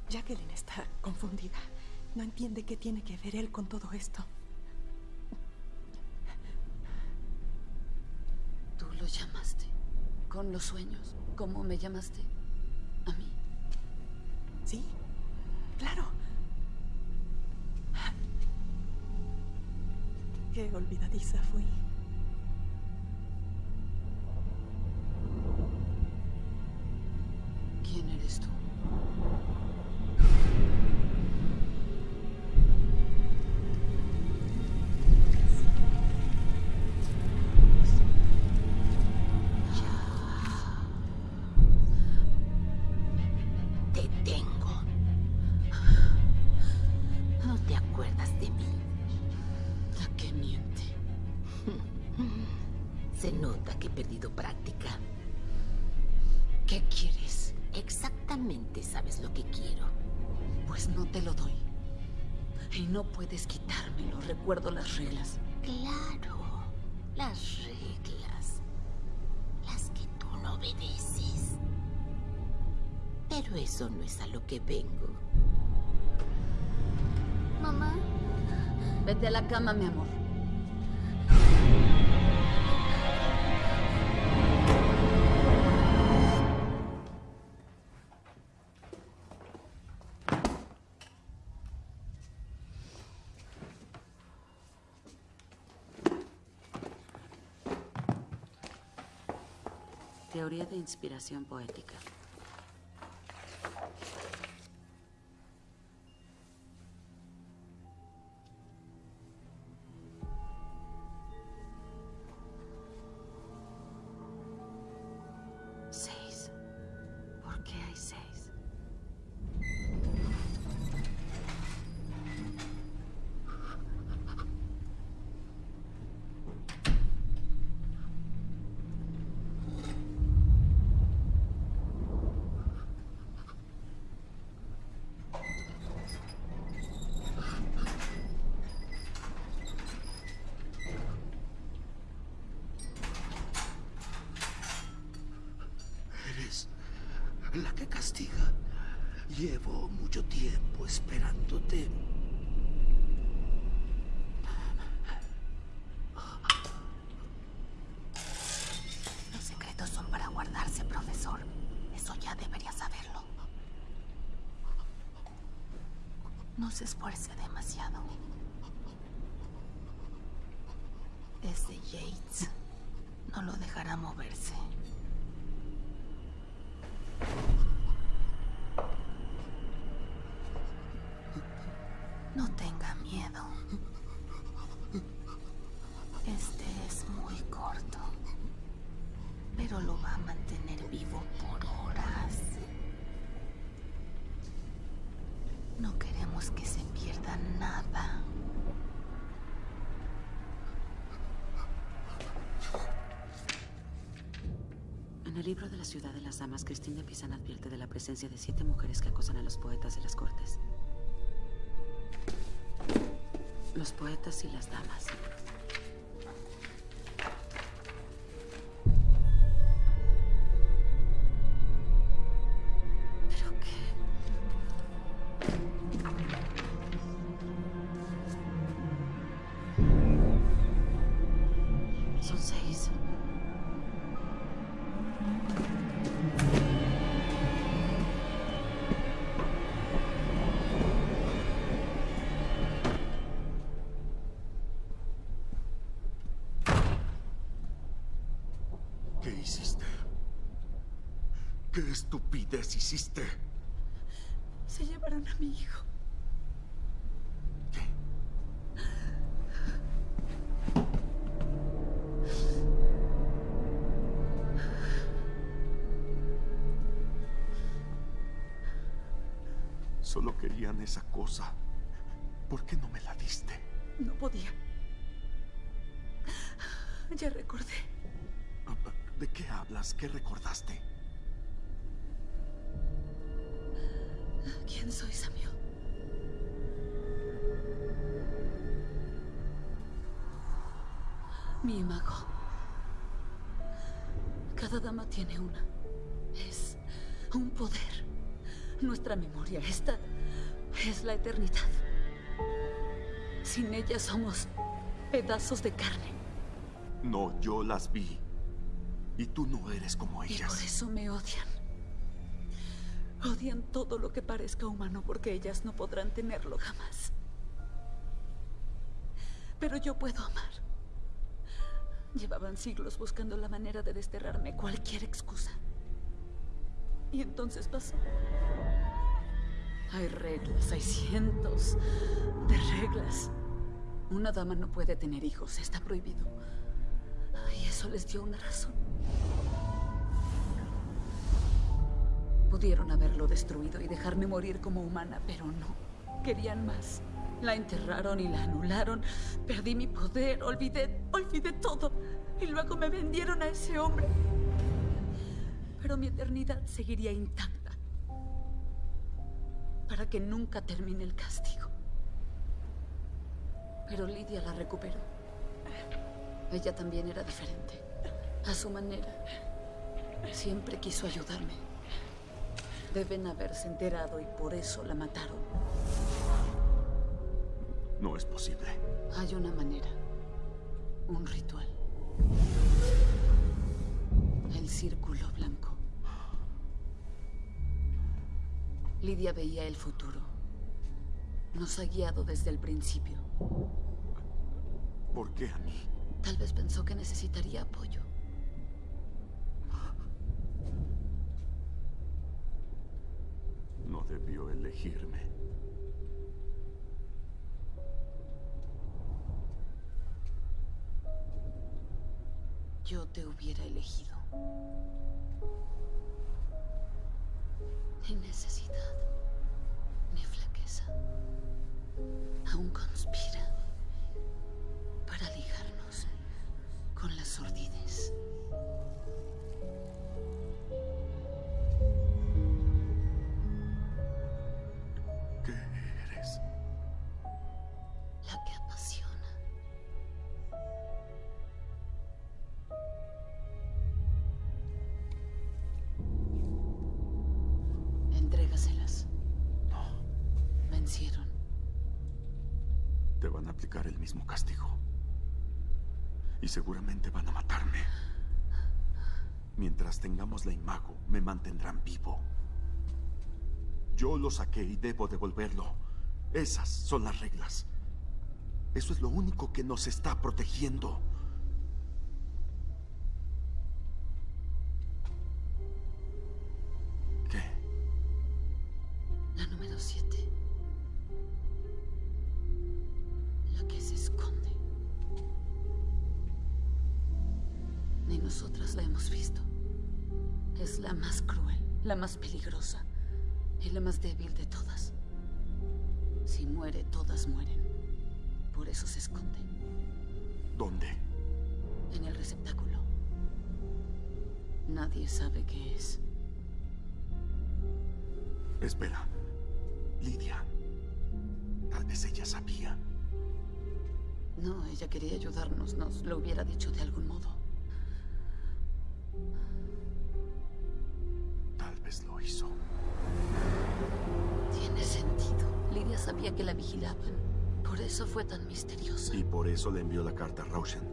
Jacqueline está confundida. No entiende qué tiene que ver él con todo esto. Tú lo llamaste. Con los sueños. ¿Cómo me llamaste? Sí, claro. Qué olvidadiza fui. Reglas. Claro, las reglas. Las que tú no obedeces. Pero eso no es a lo que vengo. Mamá, Vete a la cama, mi amor. Inspiración poética. Se esfuerce demasiado. Ese Yates no lo dejará moverse. El libro de la ciudad de las damas, Christine de Pisan advierte de la presencia de siete mujeres que acosan a los poetas de las cortes. Los poetas y las damas. ¿Qué estupidez hiciste? Se llevaron a mi hijo. Somos pedazos de carne. No, yo las vi. Y tú no eres como Y ellas. por eso me odian. Odian todo lo que parezca humano porque ellas no podrán tenerlo jamás. Pero yo puedo amar. Llevaban siglos buscando la manera de desterrarme cualquier excusa. Y entonces pasó. Hay reglas, hay cientos de reglas. Una dama no puede tener hijos, está prohibido. Y eso les dio una razón. Pudieron haberlo destruido y dejarme morir como humana, pero no. Querían más. La enterraron y la anularon. Perdí mi poder, olvidé, olvidé todo. Y luego me vendieron a ese hombre. Pero mi eternidad seguiría intacta. Para que nunca termine el castigo. Pero Lidia la recuperó. Ella también era diferente. A su manera. Siempre quiso ayudarme. Deben haberse enterado y por eso la mataron. No es posible. Hay una manera. Un ritual. El círculo blanco. Lidia veía el futuro. Nos ha guiado desde el principio. ¿Por qué a mí? Tal vez pensó que necesitaría apoyo. No debió elegirme. Yo te hubiera elegido. Ni necesidad, ni flaqueza. Aún conspira para ligarnos con las sordidez. Aplicar el mismo castigo. Y seguramente van a matarme. Mientras tengamos la imago, me mantendrán vivo. Yo lo saqué y debo devolverlo. Esas son las reglas. Eso es lo único que nos está protegiendo.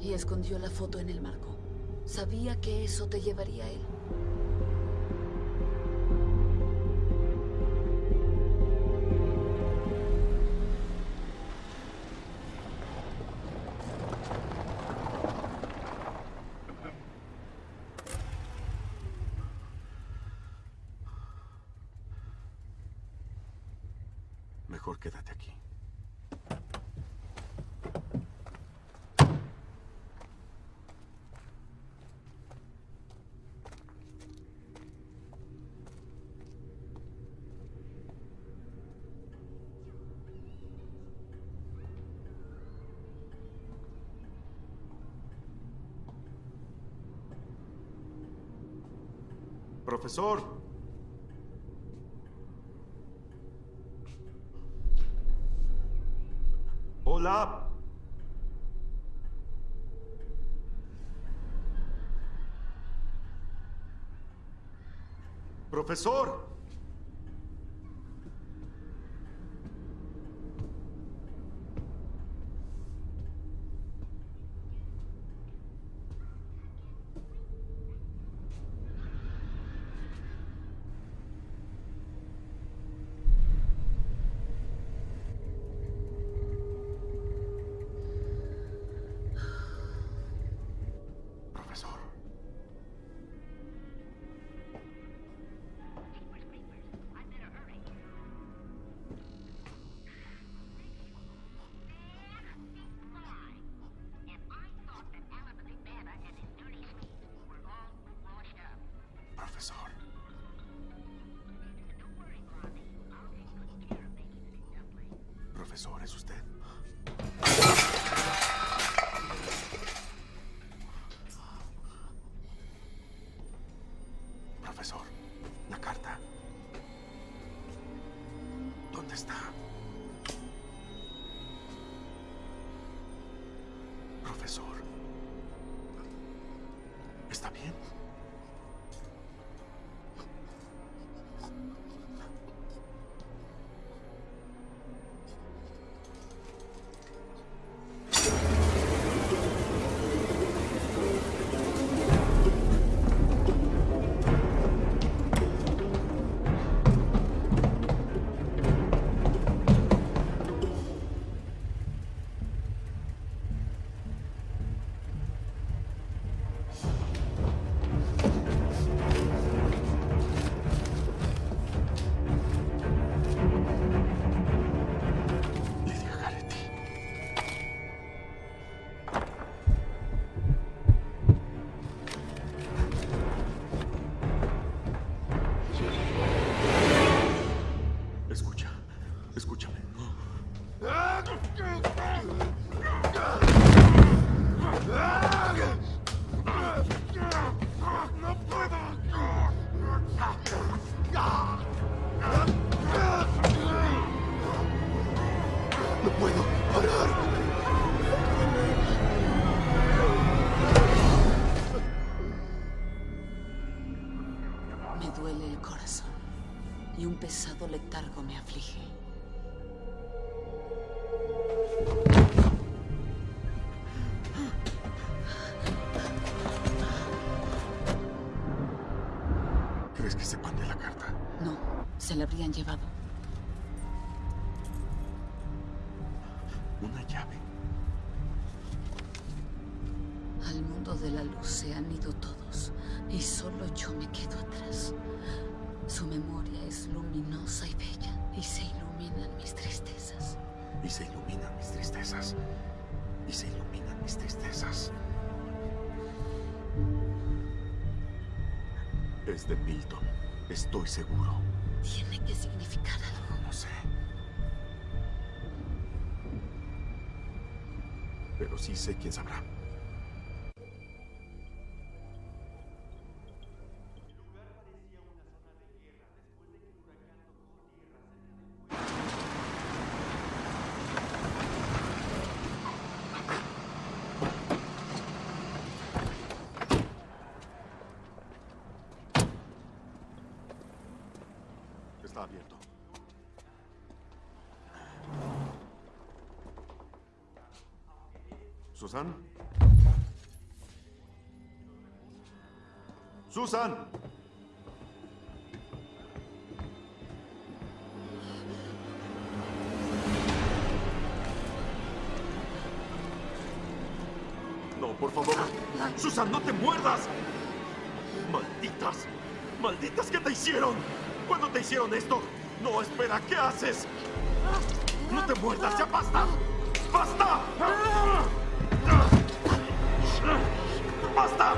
Y escondió la foto en el marco. Sabía que eso te llevaría a él. Profesor. Hola. Profesor. Profesor, ¿es usted? Profesor, la carta. ¿Dónde está? Profesor. ¿Está bien? Se la habrían llevado. Una llave. Al mundo de la luz se han ido todos y solo yo me quedo atrás. Su memoria es luminosa y bella y se iluminan mis tristezas. Y se iluminan mis tristezas. Y se iluminan mis tristezas. Es de Milton. Estoy seguro. Tiene que significar algo. No sé. Pero sí sé quién sabrá. ¡Susan! No, por favor. Susan, no te muerdas. Malditas. Malditas, ¿qué te hicieron? ¿Cuándo te hicieron esto? No, espera, ¿qué haces? ¡No te muerdas! ¡Ya basta! ¡Basta! ¡Basta!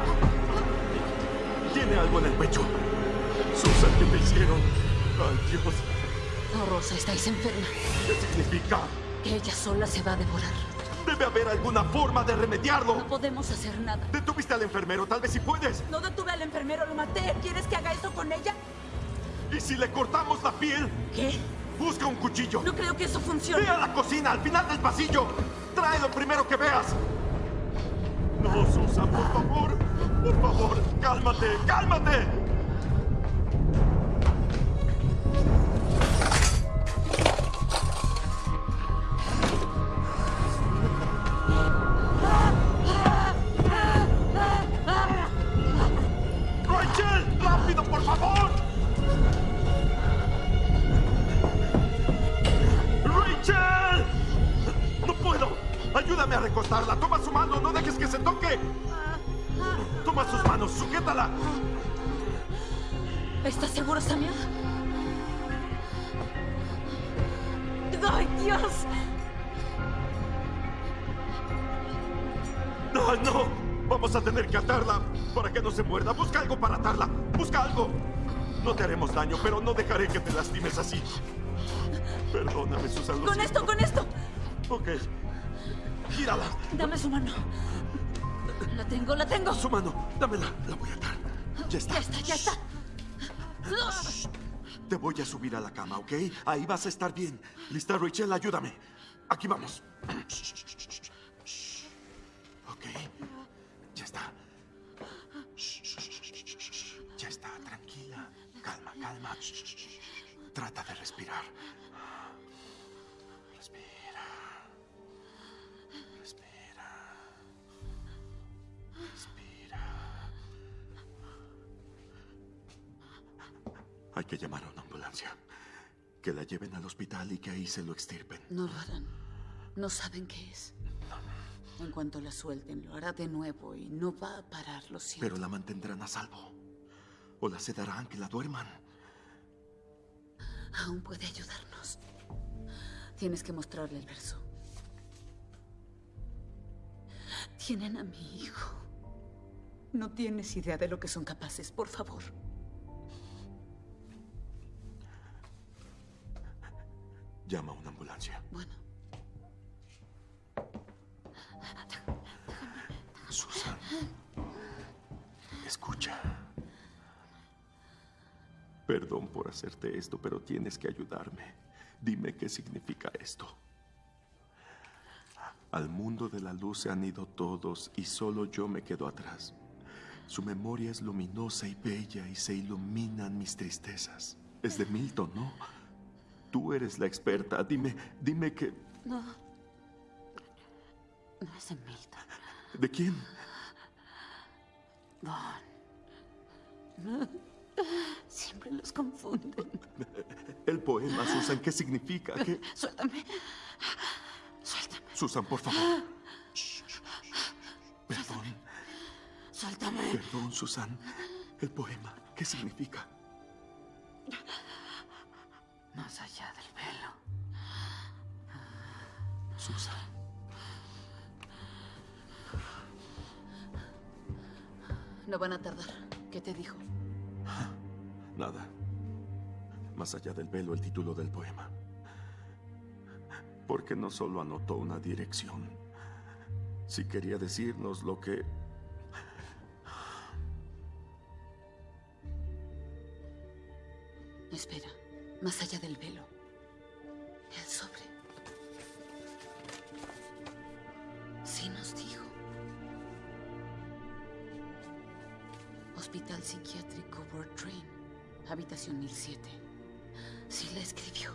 Tiene algo en el pecho. Susan, ¿qué te hicieron? ¡Ay, Dios! Oh, Rosa, estáis enferma. ¿Qué significa? Que ella sola se va a devorar. Debe haber alguna forma de remediarlo. No podemos hacer nada. Detuviste al enfermero, tal vez si puedes. No detuve al enfermero, lo maté. ¿Quieres que haga eso con ella? ¿Y si le cortamos la piel? ¿Qué? Busca un cuchillo. No creo que eso funcione. Ve a la cocina, al final del pasillo. Trae lo primero que veas. No, Susan, por favor. Por favor, cálmate, cálmate. Daño, pero no dejaré que te lastimes así. Perdóname, Susan. ¡Con esto, con esto! Ok. Gírala. Dame su mano. La tengo, la tengo. Su mano. Dámela. La voy a atar. Ya está. Ya está, ya está. Te voy a subir a la cama, ¿ok? Ahí vas a estar bien. ¿Lista, Rachel? Ayúdame. Aquí vamos. Ok. Que la lleven al hospital y que ahí se lo extirpen. No lo harán. No saben qué es. En cuanto la suelten, lo hará de nuevo y no va a parar, lo siento. Pero la mantendrán a salvo. O la sedarán que la duerman. Aún puede ayudarnos. Tienes que mostrarle el verso. Tienen a mi hijo. No tienes idea de lo que son capaces, por favor. Llama a una ambulancia. Bueno. Susan. Escucha. Perdón por hacerte esto, pero tienes que ayudarme. Dime qué significa esto. Al mundo de la luz se han ido todos y solo yo me quedo atrás. Su memoria es luminosa y bella y se iluminan mis tristezas. Es de Milton, ¿no? Tú eres la experta. Dime, dime que... No. No es de Milton. ¿De quién? Don. Siempre los confunden. El poema, Susan, ¿qué significa? ¿Qué? Suéltame. Suéltame. Susan, por favor. Shh, shh, shh. Perdón, Suéltame. perdón, Susan. El poema, ¿qué significa? Más allá del velo. Susan. No van a tardar. ¿Qué te dijo? Nada. Más allá del velo, el título del poema. Porque no solo anotó una dirección. Si quería decirnos lo que... Espera. Más allá del velo. El sobre. Sí nos dijo. Hospital Psiquiátrico Train. Habitación 1007. Sí la escribió.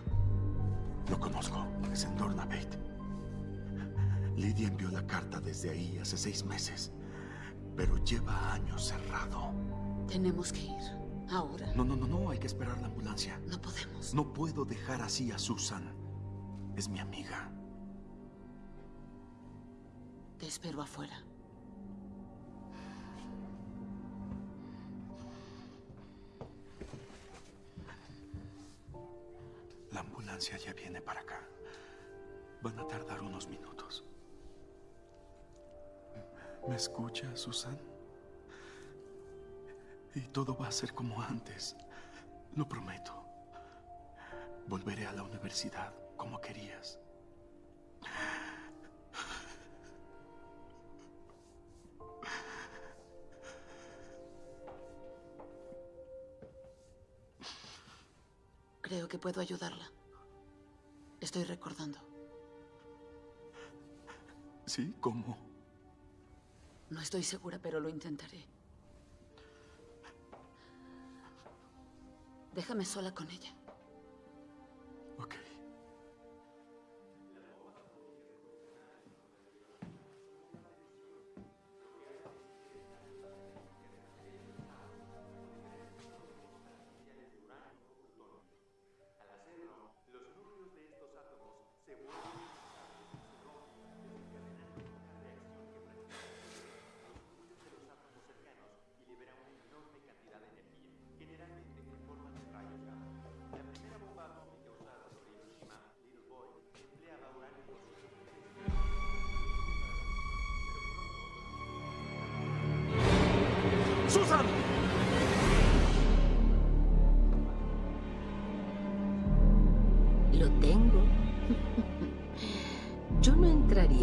Lo conozco. Es en Dornabate. Lidia envió la carta desde ahí hace seis meses. Pero lleva años cerrado. Tenemos que ir. Ahora. No, no, no, no. Hay que esperar la ambulancia. No podemos. No puedo dejar así a Susan. Es mi amiga. Te espero afuera. La La ambulancia ya viene para acá. Van a tardar unos minutos. ¿Me escucha, Susan? Y todo va a ser como antes. Lo prometo. Volveré a la universidad como querías. Creo que puedo ayudarla. Estoy recordando. ¿Sí? ¿Cómo? No estoy segura, pero lo intentaré. Déjame sola con ella. Ok.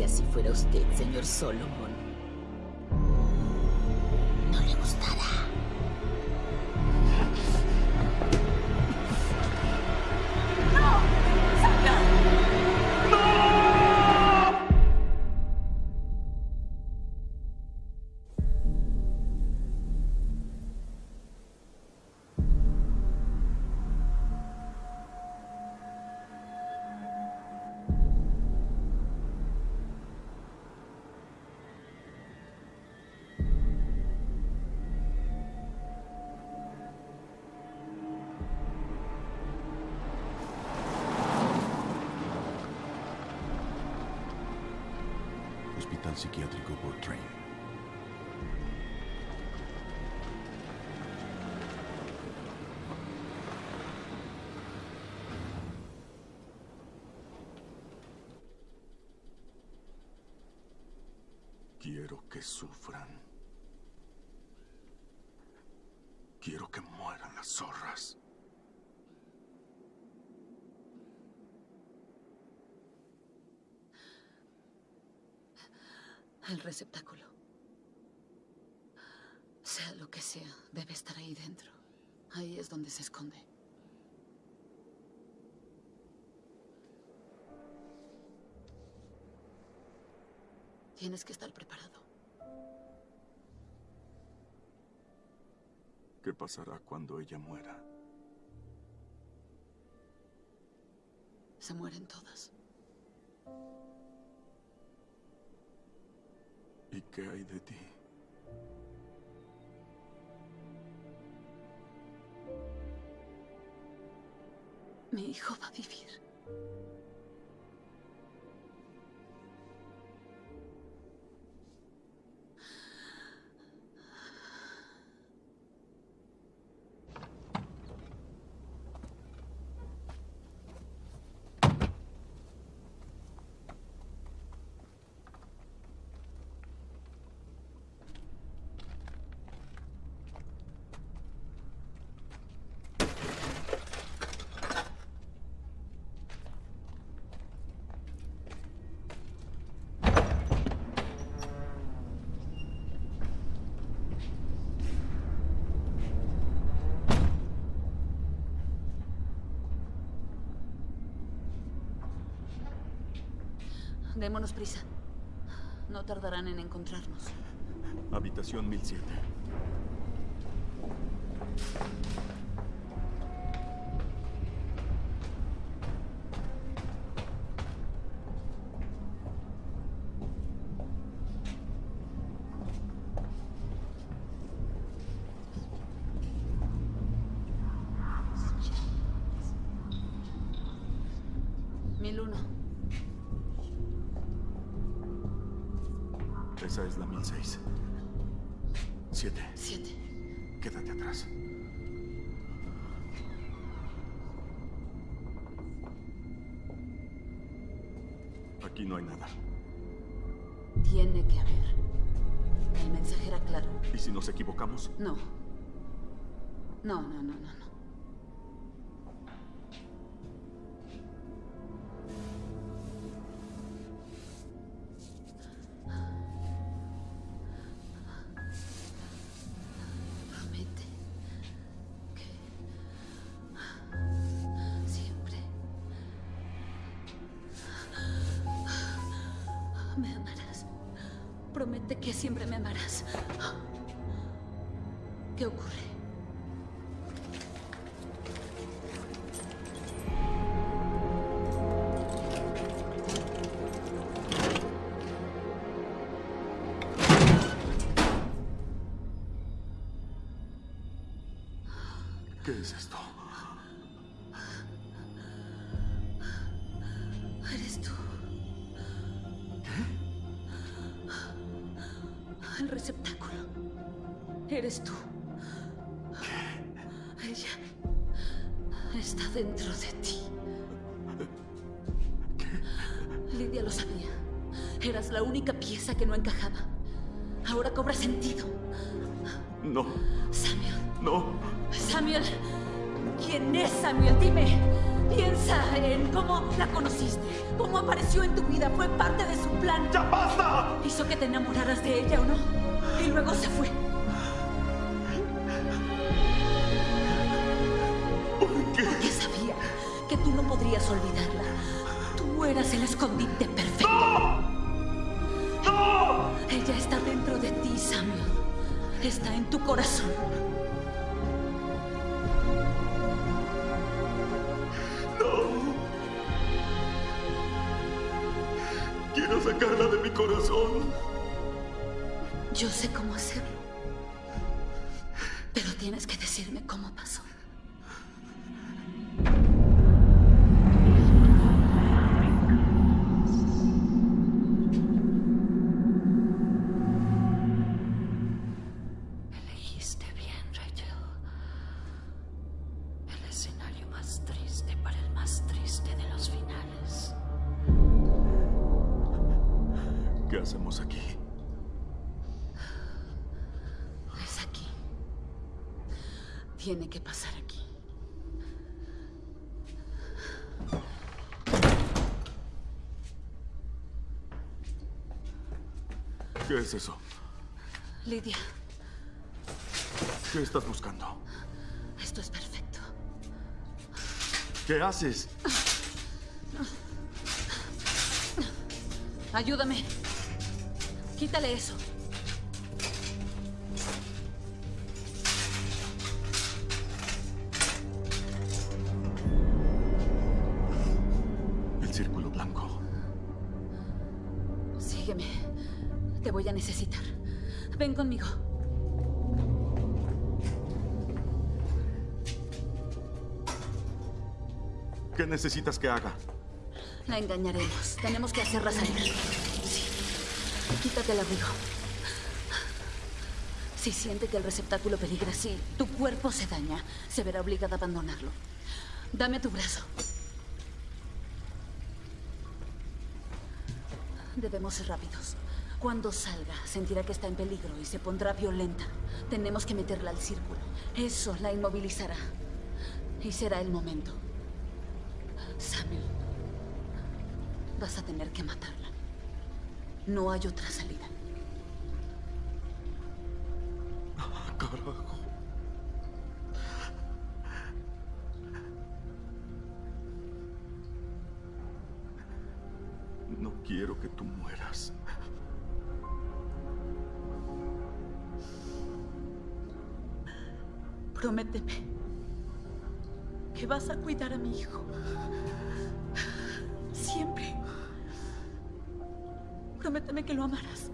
Si fuera usted, señor Solomon. Sufran. Quiero que mueran las zorras. El receptáculo. Sea lo que sea, debe estar ahí dentro. Ahí es donde se esconde. Tienes que estar preparado. ¿Qué pasará cuando ella muera? Se mueren todas. ¿Y qué hay de ti? Mi hijo va a vivir. Démonos prisa. No tardarán en encontrarnos. Habitación 1007. Seis. Siete. Siete. Quédate atrás. Aquí no hay nada. Tiene que haber. El mensaje era claro. ¿Y si nos equivocamos? No, no, no, no, no. ¿Qué es eso? Lidia, ¿Qué estás buscando? esto es perfecto. ¿Qué haces? Ayúdame. Quítale eso. El círculo blanco. Sígueme. Te voy a necesitar. Ven conmigo. ¿Qué necesitas que haga? La engañaremos. Tenemos que hacerla salir. Sí. Quítate el abrigo. Si siente que el receptáculo peligra, si tu cuerpo se daña, se verá obligada a abandonarlo. Dame tu brazo. Debemos ser rápidos. Cuando salga, sentirá que está en peligro y se pondrá violenta. Tenemos que meterla al círculo. Eso la inmovilizará. Y será el momento. Samuel, vas a tener que matarla. No hay otra salida. Carajo. No quiero que tú mueras. Prométeme que vas a cuidar a mi hijo. Siempre. Prométeme que lo amarás.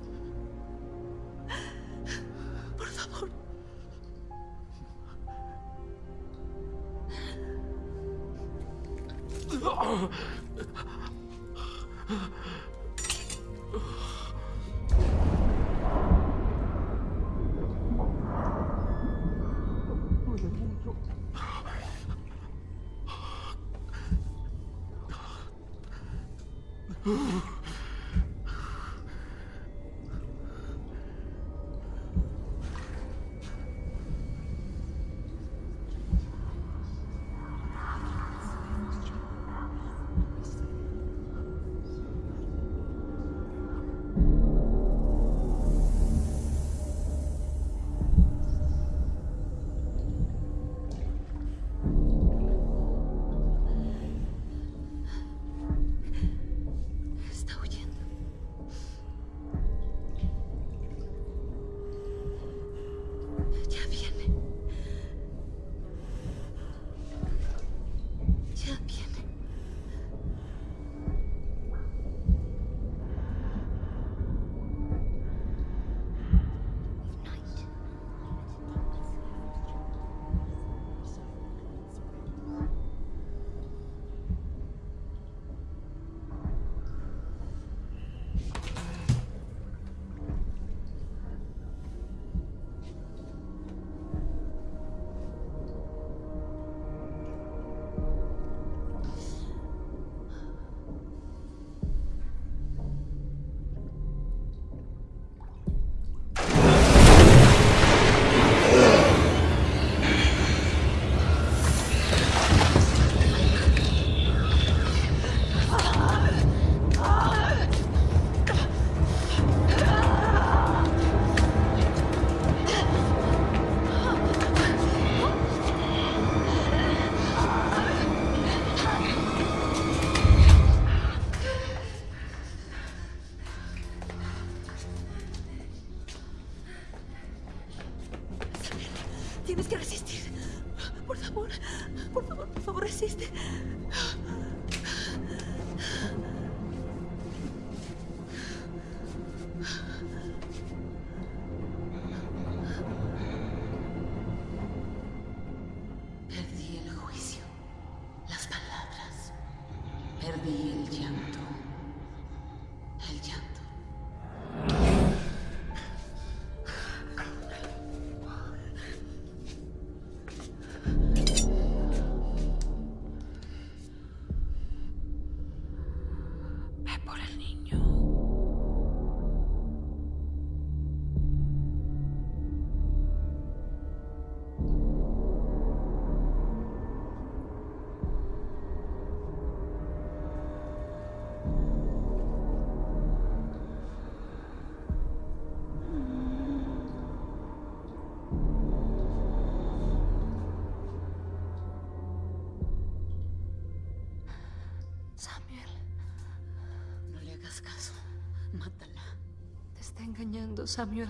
Engañando, Samuel.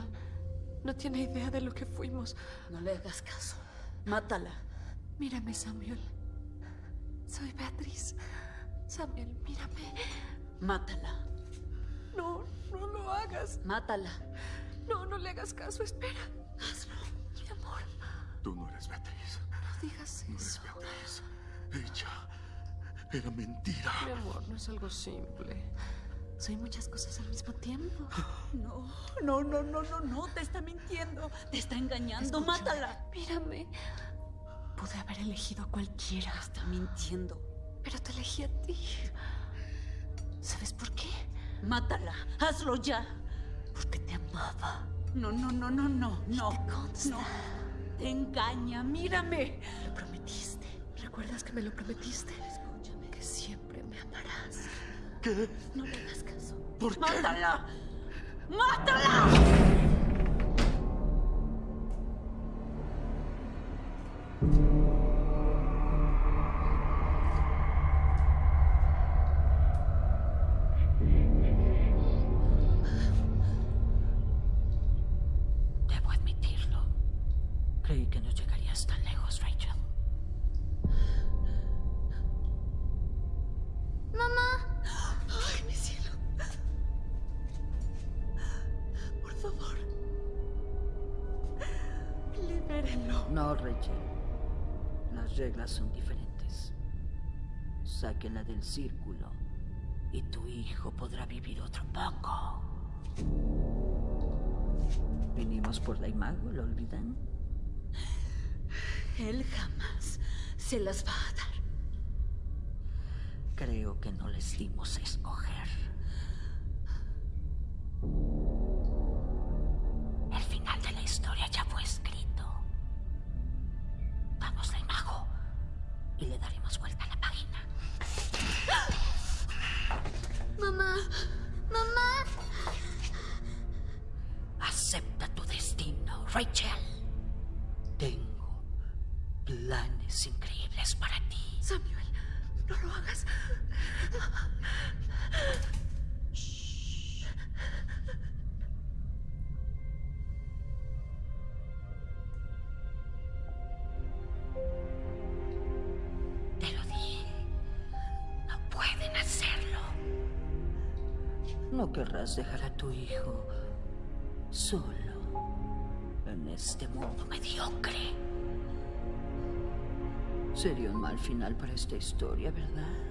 No tiene idea de lo que fuimos. No le hagas caso. Mátala. Mírame, Samuel. Soy Beatriz. Samuel, mírame. Mátala. No, no lo hagas. Mátala. No, no le hagas caso. Espera. Hazlo. Mi amor, Tú no eres Beatriz. no digas eso. Ella era mentira. Mi amor, no es algo simple. Soy muchas cosas al mismo tiempo. No, no, no, no, no, no. Te está mintiendo. Te está engañando. Escúchame, Mátala. Mírame. Pude haber elegido a cualquiera. Está mintiendo. Pero te elegí a ti. ¿Sabes por qué? Mátala. Hazlo ya. Porque te amaba. No, no, no, no, no, no. te consta. No. Te engaña. Mírame. Lo prometiste. ¿Recuerdas que me lo prometiste? Escúchame. Que siempre me amarás. ¿Qué? No le hagas caso. ¿Por qué? ¡Mátala! ¡Mátala! Vinimos por la imago, ¿lo olvidan? Él jamás se las va a dar. Creo que no les dimos a escoger. Dejar a tu hijo solo en este mundo mediocre. Sería un mal final para esta historia, ¿verdad?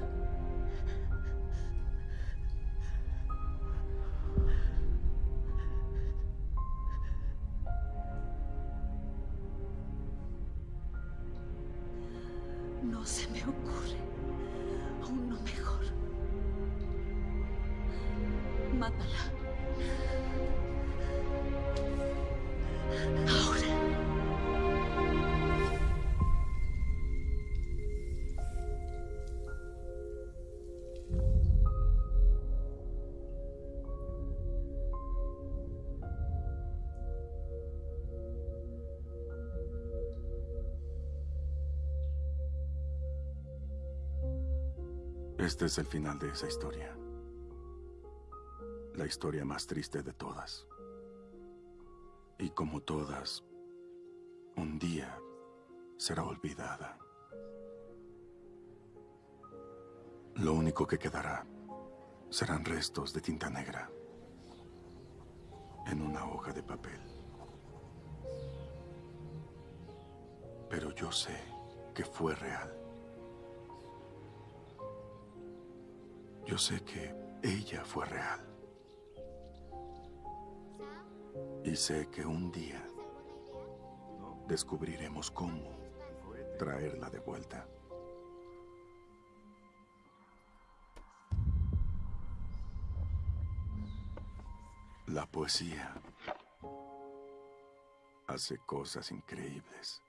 Este es el final de esa historia. La historia más triste de todas. Y como todas, un día será olvidada. Lo único que quedará serán restos de tinta negra en una hoja de papel. Pero yo sé que fue real. Yo sé que ella fue real. Y sé que un día descubriremos cómo traerla de vuelta. La poesía hace cosas increíbles.